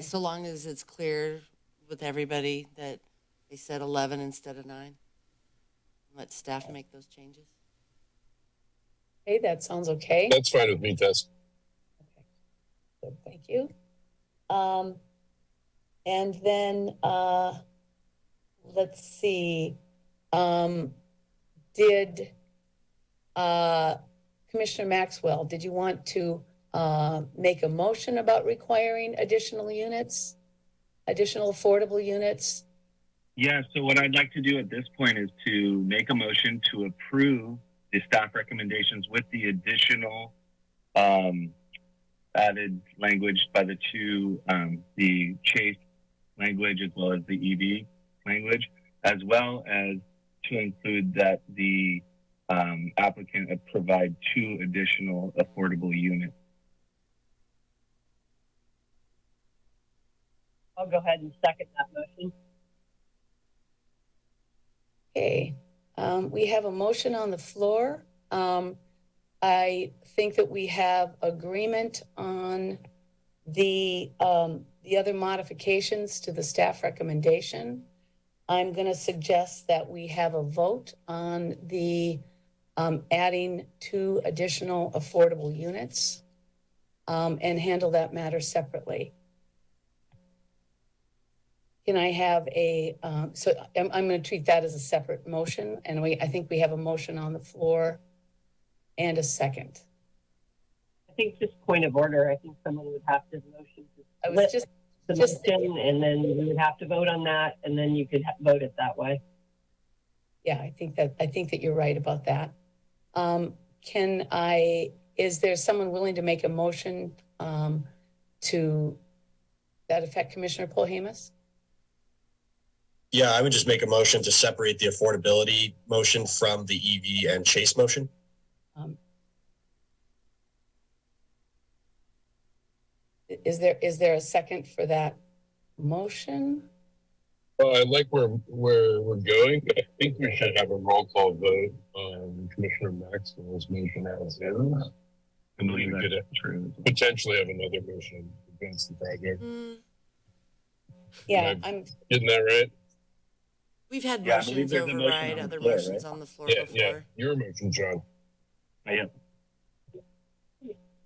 B: so long as it's clear with everybody that they said 11 instead of nine. Let staff make those changes.
A: Okay, that sounds okay.
I: That's fine with me, Tess. Okay.
A: Good, thank you. Um, and then, uh, let's see, um, did, uh, Commissioner Maxwell, did you want to, uh, make a motion about requiring additional units? Additional affordable units?
W: Yeah, so what I'd like to do at this point is to make a motion to approve the staff recommendations with the additional um, added language by the two, um, the Chase language as well as the EV language, as well as to include that the um, applicant provide two additional affordable units.
C: I'll go ahead and second that motion.
A: Okay, um, we have a motion on the floor. Um, I think that we have agreement on the, um, the other modifications to the staff recommendation. I'm gonna suggest that we have a vote on the, um, adding two additional affordable units, um, and handle that matter separately. Can I have a, um, so I'm, I'm gonna treat that as a separate motion, and we, I think we have a motion on the floor and a second.
C: I think just point of order, I think someone would have to motion
A: I was just,
C: the
A: just-
C: motion, and then we would have to vote on that, and then you could vote it that way.
A: yeah, I think that, I think that you're right about that. Um, can I, is there someone willing to make a motion, um, to that affect Commissioner Polhamus?
V: Yeah, I would just make a motion to separate the affordability motion from the EV and Chase motion.
A: Um, Is there, is there a second for that motion?
I: Well, I like where, where we're going, but I think we should have a roll call vote on Commissioner Maxwell's motion as is. And then we could potentially have another motion against the project.
B: Mm,
A: Yeah,
I: Am I
A: I'm,
I: Getting that right?
B: We've had
W: Yeah,
B: motions
W: there's a motion
B: override other
W: floor,
B: motions
W: right?
B: on the floor
I: Yeah, yeah, your motion, John.
W: I am.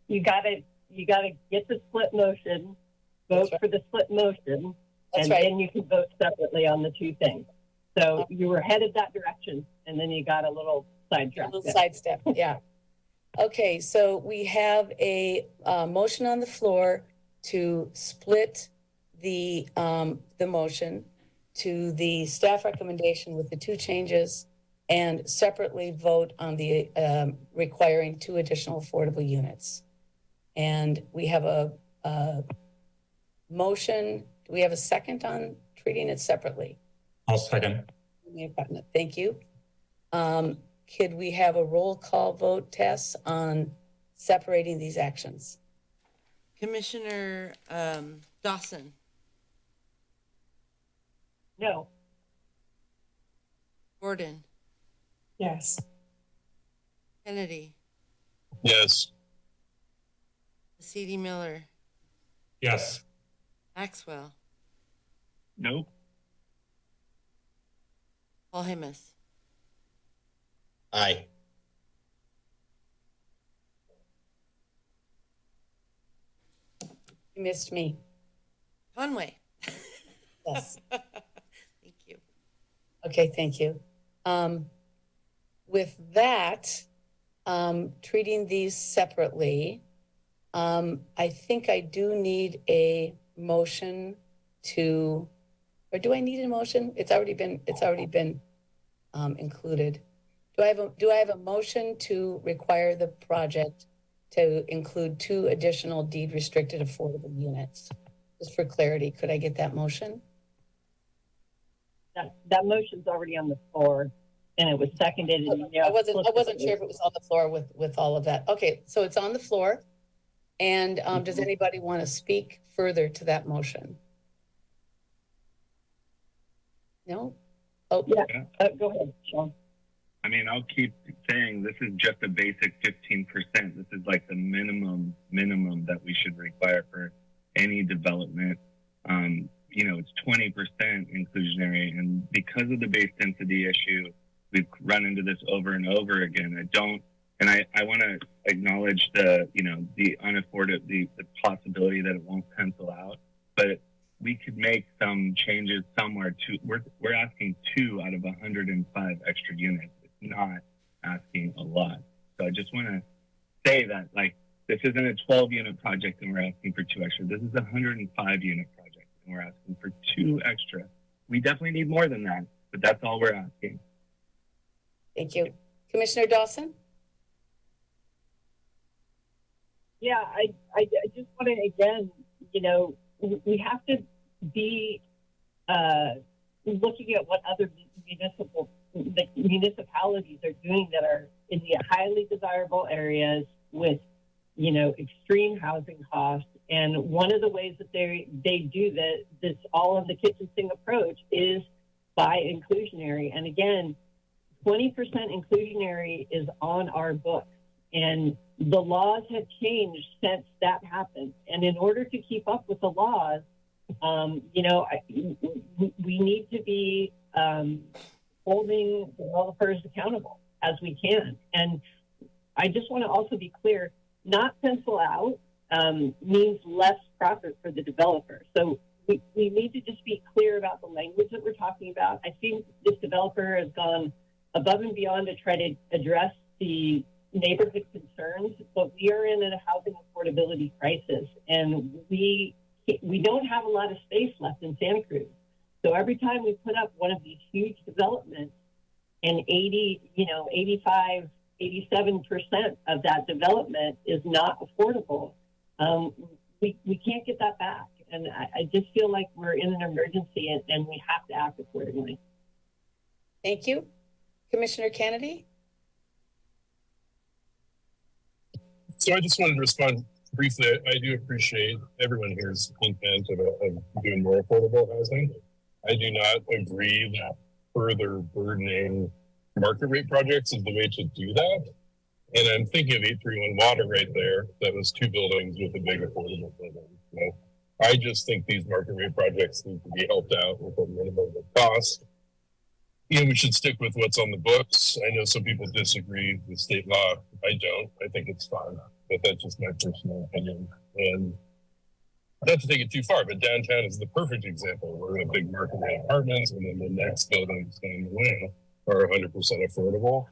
C: You gotta, you gotta get the split motion, vote for the split motion,
A: That's
C: and
A: right.
C: then you can vote separately on the two things. So you were headed that direction, and then you got a little sidetracked.
A: little sidestep, yeah. Okay, so we have a, uh, motion on the floor to split the, um, the motion to the staff recommendation with the two changes and separately vote on the, um, requiring two additional affordable units. And we have a, a motion, do we have a second on treating it separately?
X: I'll second.
A: You may have gotten it. Thank you. Um, could we have a roll call vote, Tess, on separating these actions?
B: Commissioner um, Dawson,
C: No,
B: Gordon,
T: Yes.
B: Kennedy,
I: Yes.
B: C.D. Miller,
X: Yes.
B: Maxwell,
W: No.
B: Polhamus.
V: Aye.
A: You missed me.
B: Conway.
A: Yes. Okay, thank you. Um, with that, um, treating these separately, Um, I think I do need a motion to, or do I need a motion? It's already been, it's already been um, included. Do I have a, do I have a motion to require the project to include two additional deed restricted affordable units? Just for clarity, could I get that motion?
C: That, that motion's already on the floor and it was seconded. and you know,
A: I wasn't, I wasn't sure if it was on the floor with, with all of that. Okay, so it's on the floor. And um, does anybody want to speak further to that motion? No? Oh,
C: yeah, uh, go ahead, Sean.
W: I mean, I'll keep saying this is just a basic 15%. This is like the minimum, minimum that we should require for any development. Um, you know, it's 20% inclusionary. And because of the base density issue, we've run into this over and over again. I don't, and I, I want to acknowledge the, you know, the unafforded, the, the possibility that it won't pencil out, but we could make some changes somewhere to, we're, we're asking two out of 105 extra units. It's not asking a lot. So I just want to say that like, this isn't a 12 unit project and we're asking for two extra. This is a 105 unit project and we're asking for two extra. We definitely need more than that, but that's all we're asking.
A: Thank you. Commissioner Dawson?
C: Yeah, I, I, I just want to again, you know, we have to be uh, looking at what other municipal the municipalities are doing that are in the highly desirable areas with, you know, extreme housing costs. And one of the ways that they they do that this all of the kitchen sink approach is by inclusionary. And again, 20% inclusionary is on our books. And the laws have changed since that happened. And in order to keep up with the laws, um, you know, I, we need to be um, holding developers accountable as we can. And I just want to also be clear not pencil out um, means less profit for the developer. So we, we need to just be clear about the language that we're talking about. I think this developer has gone above and beyond to try to address the neighborhood concerns, but we are in a housing affordability crisis, and we we don't have a lot of space left in Santa Cruz. So every time we put up one of these huge developments, and 80, you know, 85, 87 percent of that development is not affordable, um, we we can't get that back. And I, I just feel like we're in an emergency, and, and we have to act accordingly.
A: Thank you. Commissioner Kennedy?
I: So I just wanted to respond briefly. I, I do appreciate everyone here's intent of, of doing more affordable housing. I do not agree that further burdening market rate projects is the way to do that. And I'm thinking of 831 Water right there. That was two buildings with a big affordable building. I just think these market rate projects need to be helped out with a minimum of cost. You know, we should stick with what's on the books. I know some people disagree with state law. I don't. I think it's fine, but that's just my personal opinion. And not to take it too far, but downtown is the perfect example. We're in a big market rate apartments, and then the next buildings down the way are 100% affordable.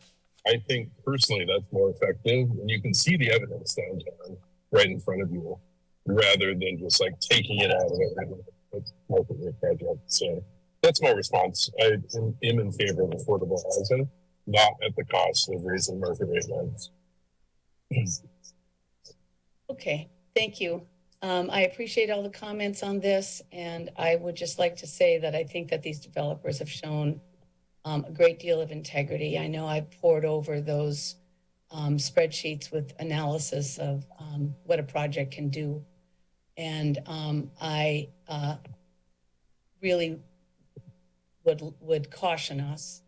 I: I think personally that's more effective, and you can see the evidence downtown right in front of you, rather than just like taking it out of every market rate project. So that's my response. I am in favor of affordable housing, not at the cost of raising market rate rents.
A: Okay, thank you. Um, I appreciate all the comments on this, and I would just like to say that I think that these developers have shown um, a great deal of integrity. I know I poured over those um, spreadsheets with analysis of um, what a project can do, and um, I uh, really would would caution us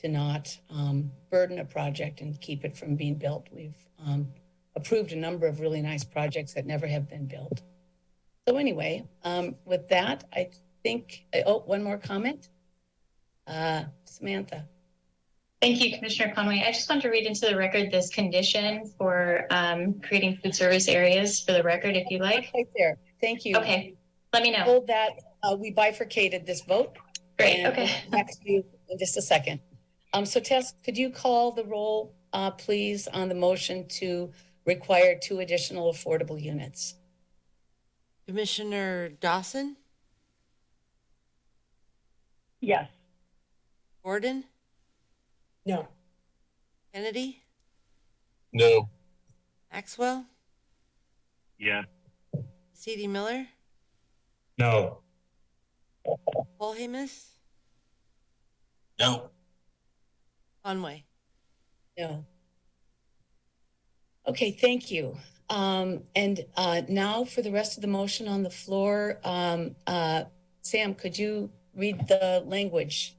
A: to not um, burden a project and keep it from being built. We've um, approved a number of really nice projects that never have been built. So anyway, with that, I think, oh, one more comment. Uh, Samantha.
H: Thank you, Commissioner Conway. I just want to read into the record this condition for um, creating food service areas for the record, if you like.
A: Right there. Thank you.
H: Okay, let me know.
A: Hold that. Uh, we bifurcated this vote.
H: Great,
A: and
H: okay.
A: we'll Back to you in just a second. Um, so Tess, could you call the roll, uh, please, on the motion to require two additional affordable units.
B: Commissioner Dawson,
C: Yes.
B: Gordon,
T: No.
B: Kennedy,
I: No.
B: Maxwell,
W: Yeah.
B: C.D. Miller,
X: No.
B: Polhamus,
V: No.
B: Conway.
A: No. Okay, thank you. Um, and, uh, now for the rest of the motion on the floor, um, uh, Sam, could you read the language?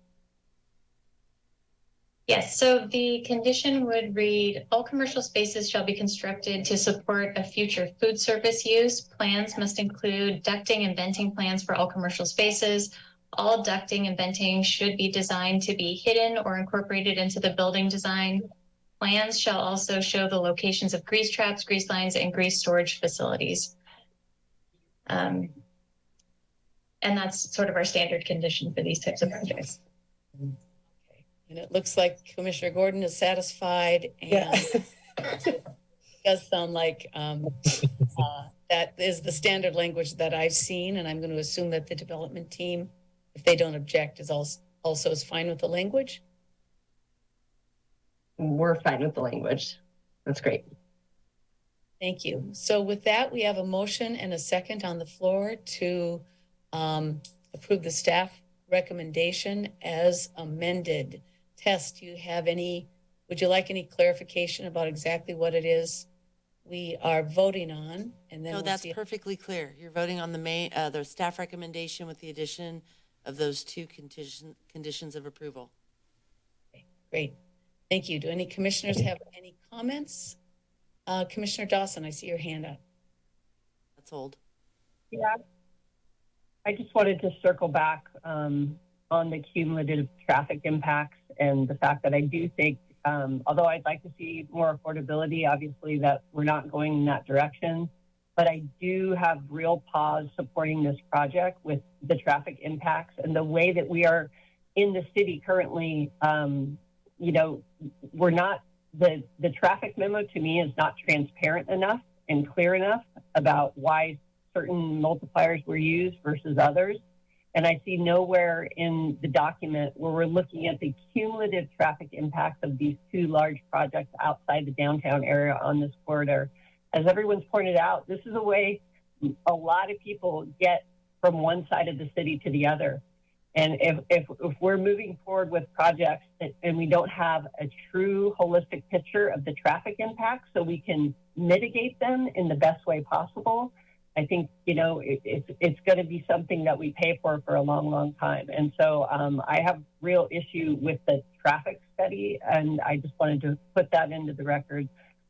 H: Yes, so the condition would read, all commercial spaces shall be constructed to support a future food service use. Plans must include ducting and venting plans for all commercial spaces. All ducting and venting should be designed to be hidden or incorporated into the building design. Plans shall also show the locations of grease traps, grease lines, and grease storage facilities. Um, and that's sort of our standard condition for these types of projects.
A: And it looks like Commissioner Gordon is satisfied and it does sound like, um, uh, that is the standard language that I've seen, and I'm going to assume that the development team, if they don't object, is also, also is fine with the language.
U: We're fine with the language. That's great.
A: Thank you. So with that, we have a motion and a second on the floor to um, approve the staff recommendation as amended. Tess, do you have any, would you like any clarification about exactly what it is we are voting on? And then
B: No,
A: we'll
B: that's
A: see
B: perfectly clear. You're voting on the main, uh, the staff recommendation with the addition of those two condition, conditions of approval.
A: Great. Thank you. Do any commissioners have any comments? Uh, Commissioner Dawson, I see your hand up.
B: That's old.
C: Yeah. I just wanted to circle back um, on the cumulative traffic impacts and the fact that I do think, um, although I'd like to see more affordability, obviously that we're not going in that direction. But I do have real pause supporting this project with the traffic impacts and the way that we are in the city currently. Um, you know, we're not the the traffic memo to me is not transparent enough and clear enough about why certain multipliers were used versus others. And I see nowhere in the document where we're looking at the cumulative traffic impacts of these two large projects outside the downtown area on this corridor. As everyone's pointed out, this is a way a lot of people get from one side of the city to the other. And if, if, if we're moving forward with projects that, and we don't have a true holistic picture of the traffic impacts so we can mitigate them in the best way possible, I think, you know, it, it's, it's going to be something that we pay for for a long, long time. And so um, I have real issue with the traffic study, and I just wanted to put that into the record.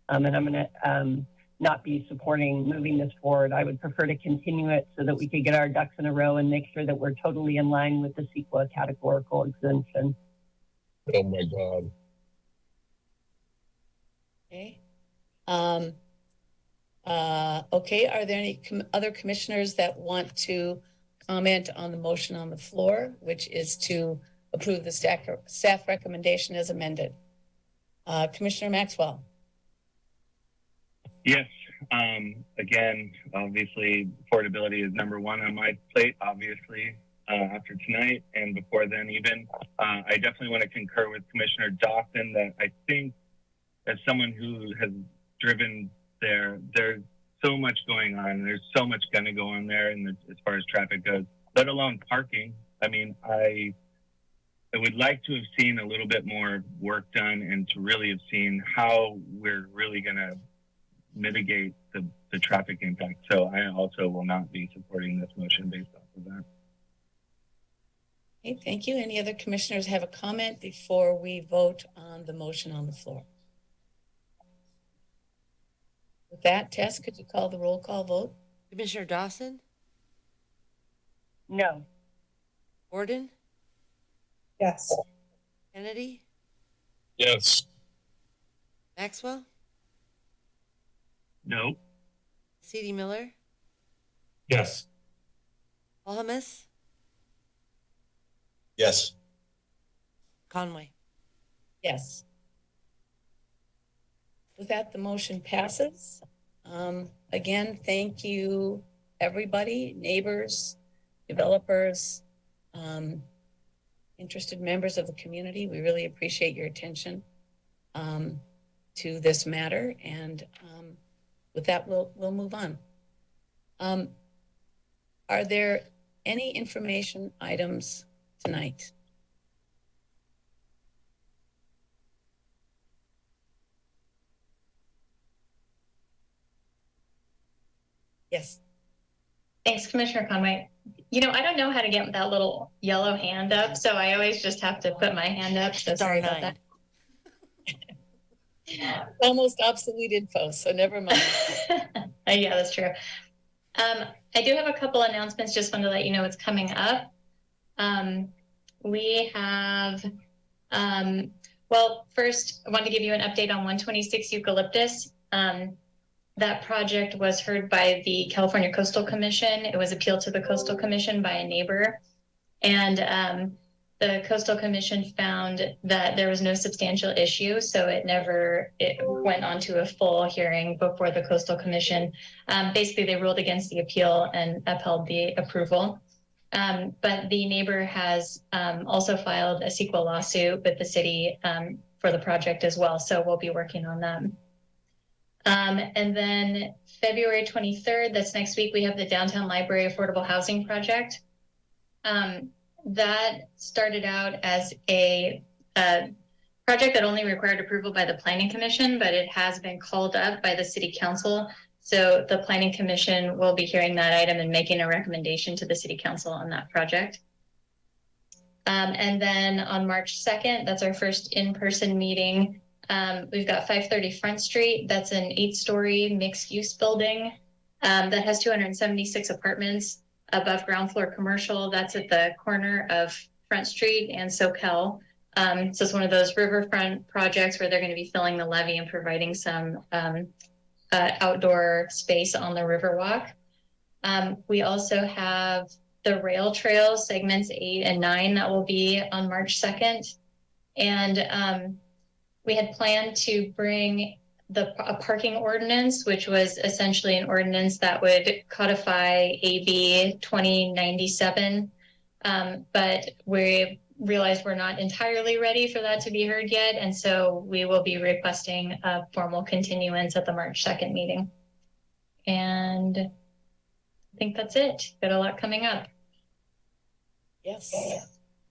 C: Um, and I'm going to um, not be supporting moving this forward. I would prefer to continue it so that we could get our ducks in a row and make sure that we're totally in line with the CEQA categorical exemption.
I: Oh my God.
A: Okay. Uh, okay, are there any com- other commissioners that want to comment on the motion on the floor, which is to approve the staff, staff recommendation as amended? Uh, Commissioner Maxwell?
W: Yes. Um, again, obviously, affordability is number one on my plate, obviously, uh, after tonight and before then, even. Uh, I definitely want to concur with Commissioner Dawson that I think, as someone who has driven there, there's so much going on. There's so much going to go on there, and as far as traffic goes, let alone parking. I mean, I I would like to have seen a little bit more work done and to really have seen how we're really going to mitigate the, the traffic impact. So I also will not be supporting this motion based off of that.
A: Okay, thank you. Any other commissioners have a comment before we vote on the motion on the floor? With that, Tess, could you call the roll call vote?
B: Commissioner Dawson,
C: No.
B: Gordon,
T: Yes.
B: Kennedy,
I: Yes.
B: Maxwell,
W: No.
B: C.D. Miller,
X: Yes.
B: Polhamus,
V: Yes.
B: Conway.
A: Yes. With that, the motion passes. Um, again, thank you, everybody, neighbors, developers, um, interested members of the community. We really appreciate your attention um, to this matter. And um, with that, we'll, we'll move on. Um, are there any information items tonight? Yes.
H: Thanks, Commissioner Conway. You know, I don't know how to get that little yellow hand up, so I always just have to put my hand up. So sorry about that.
A: Almost obsolete info, so never mind.
H: Yeah, that's true. Um, I do have a couple announcements. Just wanted to let you know what's coming up. Um, we have, um, well, first, I want to give you an update on 126 Eucalyptus. Um, that project was heard by the California Coastal Commission. It was appealed to the Coastal Commission by a neighbor. And um, the Coastal Commission found that there was no substantial issue, so it never it went on to a full hearing before the Coastal Commission. Um, basically, they ruled against the appeal and upheld the approval. Um, but the neighbor has um, also filed a CEQA lawsuit with the city um, for the project as well, so we'll be working on that. Um, and then February 23rd, that's next week, we have the Downtown Library Affordable Housing Project. Um, that started out as a, a, project that only required approval by the Planning Commission, but it has been called up by the City Council. So the Planning Commission will be hearing that item and making a recommendation to the City Council on that project. Um, and then on March 2nd, that's our first in-person meeting. Um, we've got 530 Front Street. That's an eight-story mixed-use building um, that has 276 apartments above ground floor commercial. That's at the corner of Front Street and Soquel. Um, so it's one of those riverfront projects where they're going to be filling the levee and providing some um, uh, outdoor space on the Riverwalk. Um, we also have the rail trail segments eight and nine that will be on March 2nd. And um, we had planned to bring the a parking ordinance, which was essentially an ordinance that would codify AB 2097. Um, but we realized we're not entirely ready for that to be heard yet. And so we will be requesting a formal continuance at the March 2nd meeting. And I think that's it. Got a lot coming up.
A: Yes,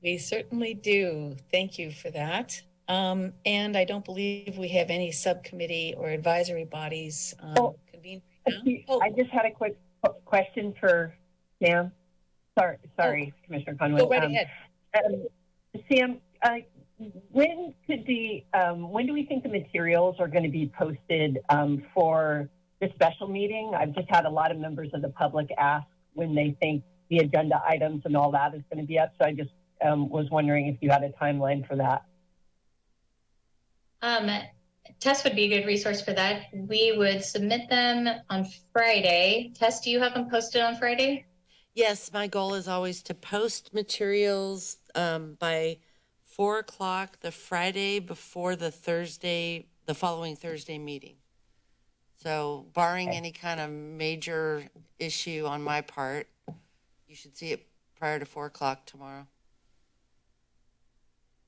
A: we certainly do. Thank you for that. Um, and I don't believe we have any subcommittee or advisory bodies um,
C: Oh.
A: convened.
C: I just had a quick question for Sam. Sorry, sorry, Commissioner Conway.
A: Go right
C: Um,
A: ahead.
C: um, Sam, uh, when could the, um, when do we think the materials are going to be posted um, for the special meeting? I've just had a lot of members of the public ask when they think the agenda items and all that is going to be up. So I just um, was wondering if you had a timeline for that.
H: Um, Tess would be a good resource for that. We would submit them on Friday. Tess, do you have them posted on Friday?
B: Yes, my goal is always to post materials um, by four o'clock the Friday before the Thursday, the following Thursday meeting. So barring any kind of major issue on my part, you should see it prior to four o'clock tomorrow.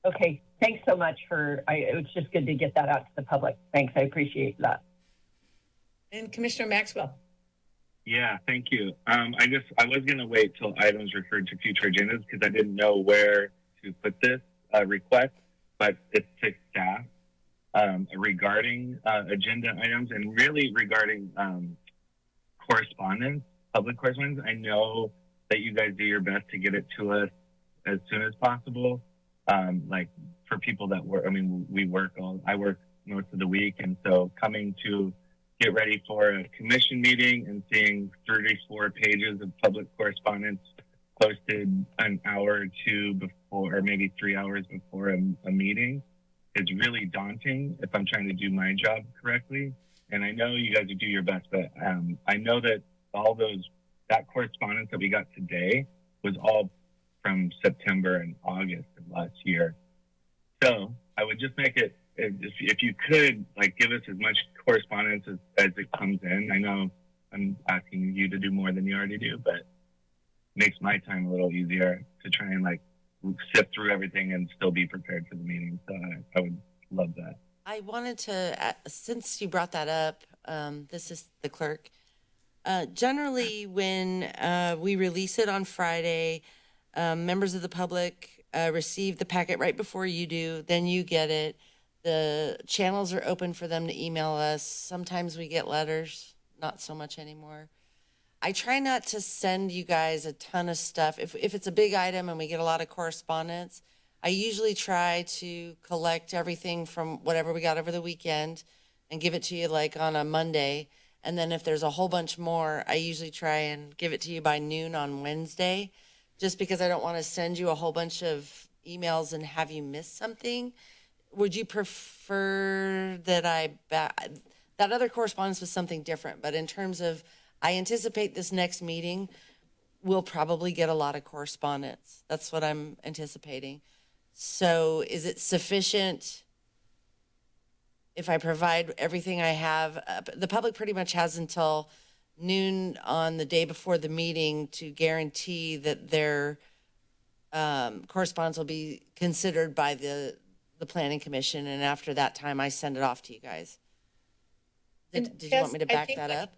C: Okay, thanks so much for, I, it was just good to get that out to the public. Thanks, I appreciate that.
A: And Commissioner Maxwell.
W: Yeah, thank you. Um, I just I was gonna wait till items referred to future agendas because I didn't know where to put this uh, request, but it's to staff um, regarding uh, agenda items and really regarding um, correspondence, public correspondence. I know that you guys do your best to get it to us as soon as possible. Um, like for people that work, I mean, we work all, I work most of the week. And so coming to get ready for a commission meeting and seeing 34 pages of public correspondence posted an hour or two before, or maybe three hours before a, a meeting is really daunting if I'm trying to do my job correctly. And I know you guys do your best, but um, I know that all those, that correspondence that we got today was all from September and August of last year. So I would just make it if, if, you could, like, give us as much correspondence as, as it comes in. I know I'm asking you to do more than you already do, but makes my time a little easier to try and like sift through everything and still be prepared for the meeting. So I, I would love that.
B: I wanted to, uh, since you brought that up, um, this is the clerk. Uh, generally, when uh, we release it on Friday, um, members of the public uh, receive the packet right before you do. Then you get it. The channels are open for them to email us. Sometimes we get letters, not so much anymore. I try not to send you guys a ton of stuff. If, if it's a big item and we get a lot of correspondence, I usually try to collect everything from whatever we got over the weekend and give it to you like on a Monday. And then if there's a whole bunch more, I usually try and give it to you by noon on Wednesday, just because I don't want to send you a whole bunch of emails and have you miss something. Would you prefer that I, that other correspondence was something different, but in terms of, I anticipate this next meeting, we'll probably get a lot of correspondence. That's what I'm anticipating. So is it sufficient if I provide everything I have? Uh, The public pretty much has until noon on the day before the meeting to guarantee that their um, correspondence will be considered by the, the planning commission. And after that time, I send it off to you guys. Did, did you want me to back that up?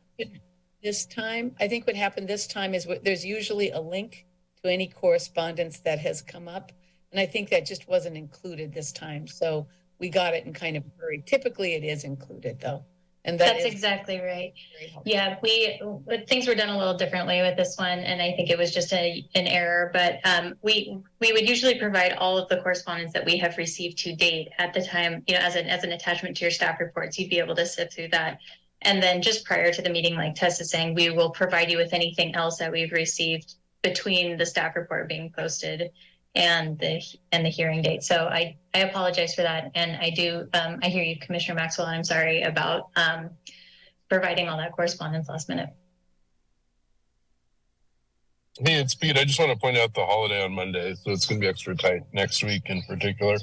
A: This time, I think what happened this time is what- there's usually a link to any correspondence that has come up. And I think that just wasn't included this time. So we got it in kind of a hurry. Typically it is included though. And that
H: That's exactly right. Yeah, we, things were done a little differently with this one, and I think it was just a, an error, but, um, we, we would usually provide all of the correspondence that we have received to date at the time, you know, as an, as an attachment to your staff reports, you'd be able to sift through that. And then just prior to the meeting, like Tess is saying, we will provide you with anything else that we've received between the staff report being posted and the, and the hearing date. So I, I apologize for that. And I do, um, I hear you, Commissioner Maxwell, and I'm sorry about, um, providing all that correspondence last minute.
I: Hey, it's Pete. I just want to point out the holiday on Monday, so it's going to be extra tight next week in particular.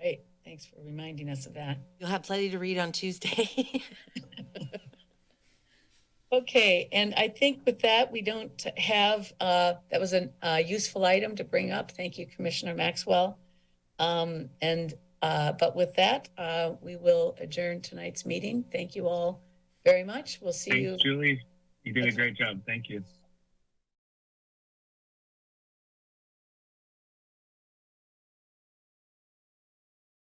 A: Right. Thanks for reminding us of that.
B: You'll have plenty to read on Tuesday.
A: Okay, and I think with that, we don't have, uh, that was a uh, useful item to bring up. Thank you, Commissioner Maxwell. Um, and, uh, but with that, uh, we will adjourn tonight's meeting. Thank you all very much. We'll see you.
W: Julie. You did a great job. Thank you.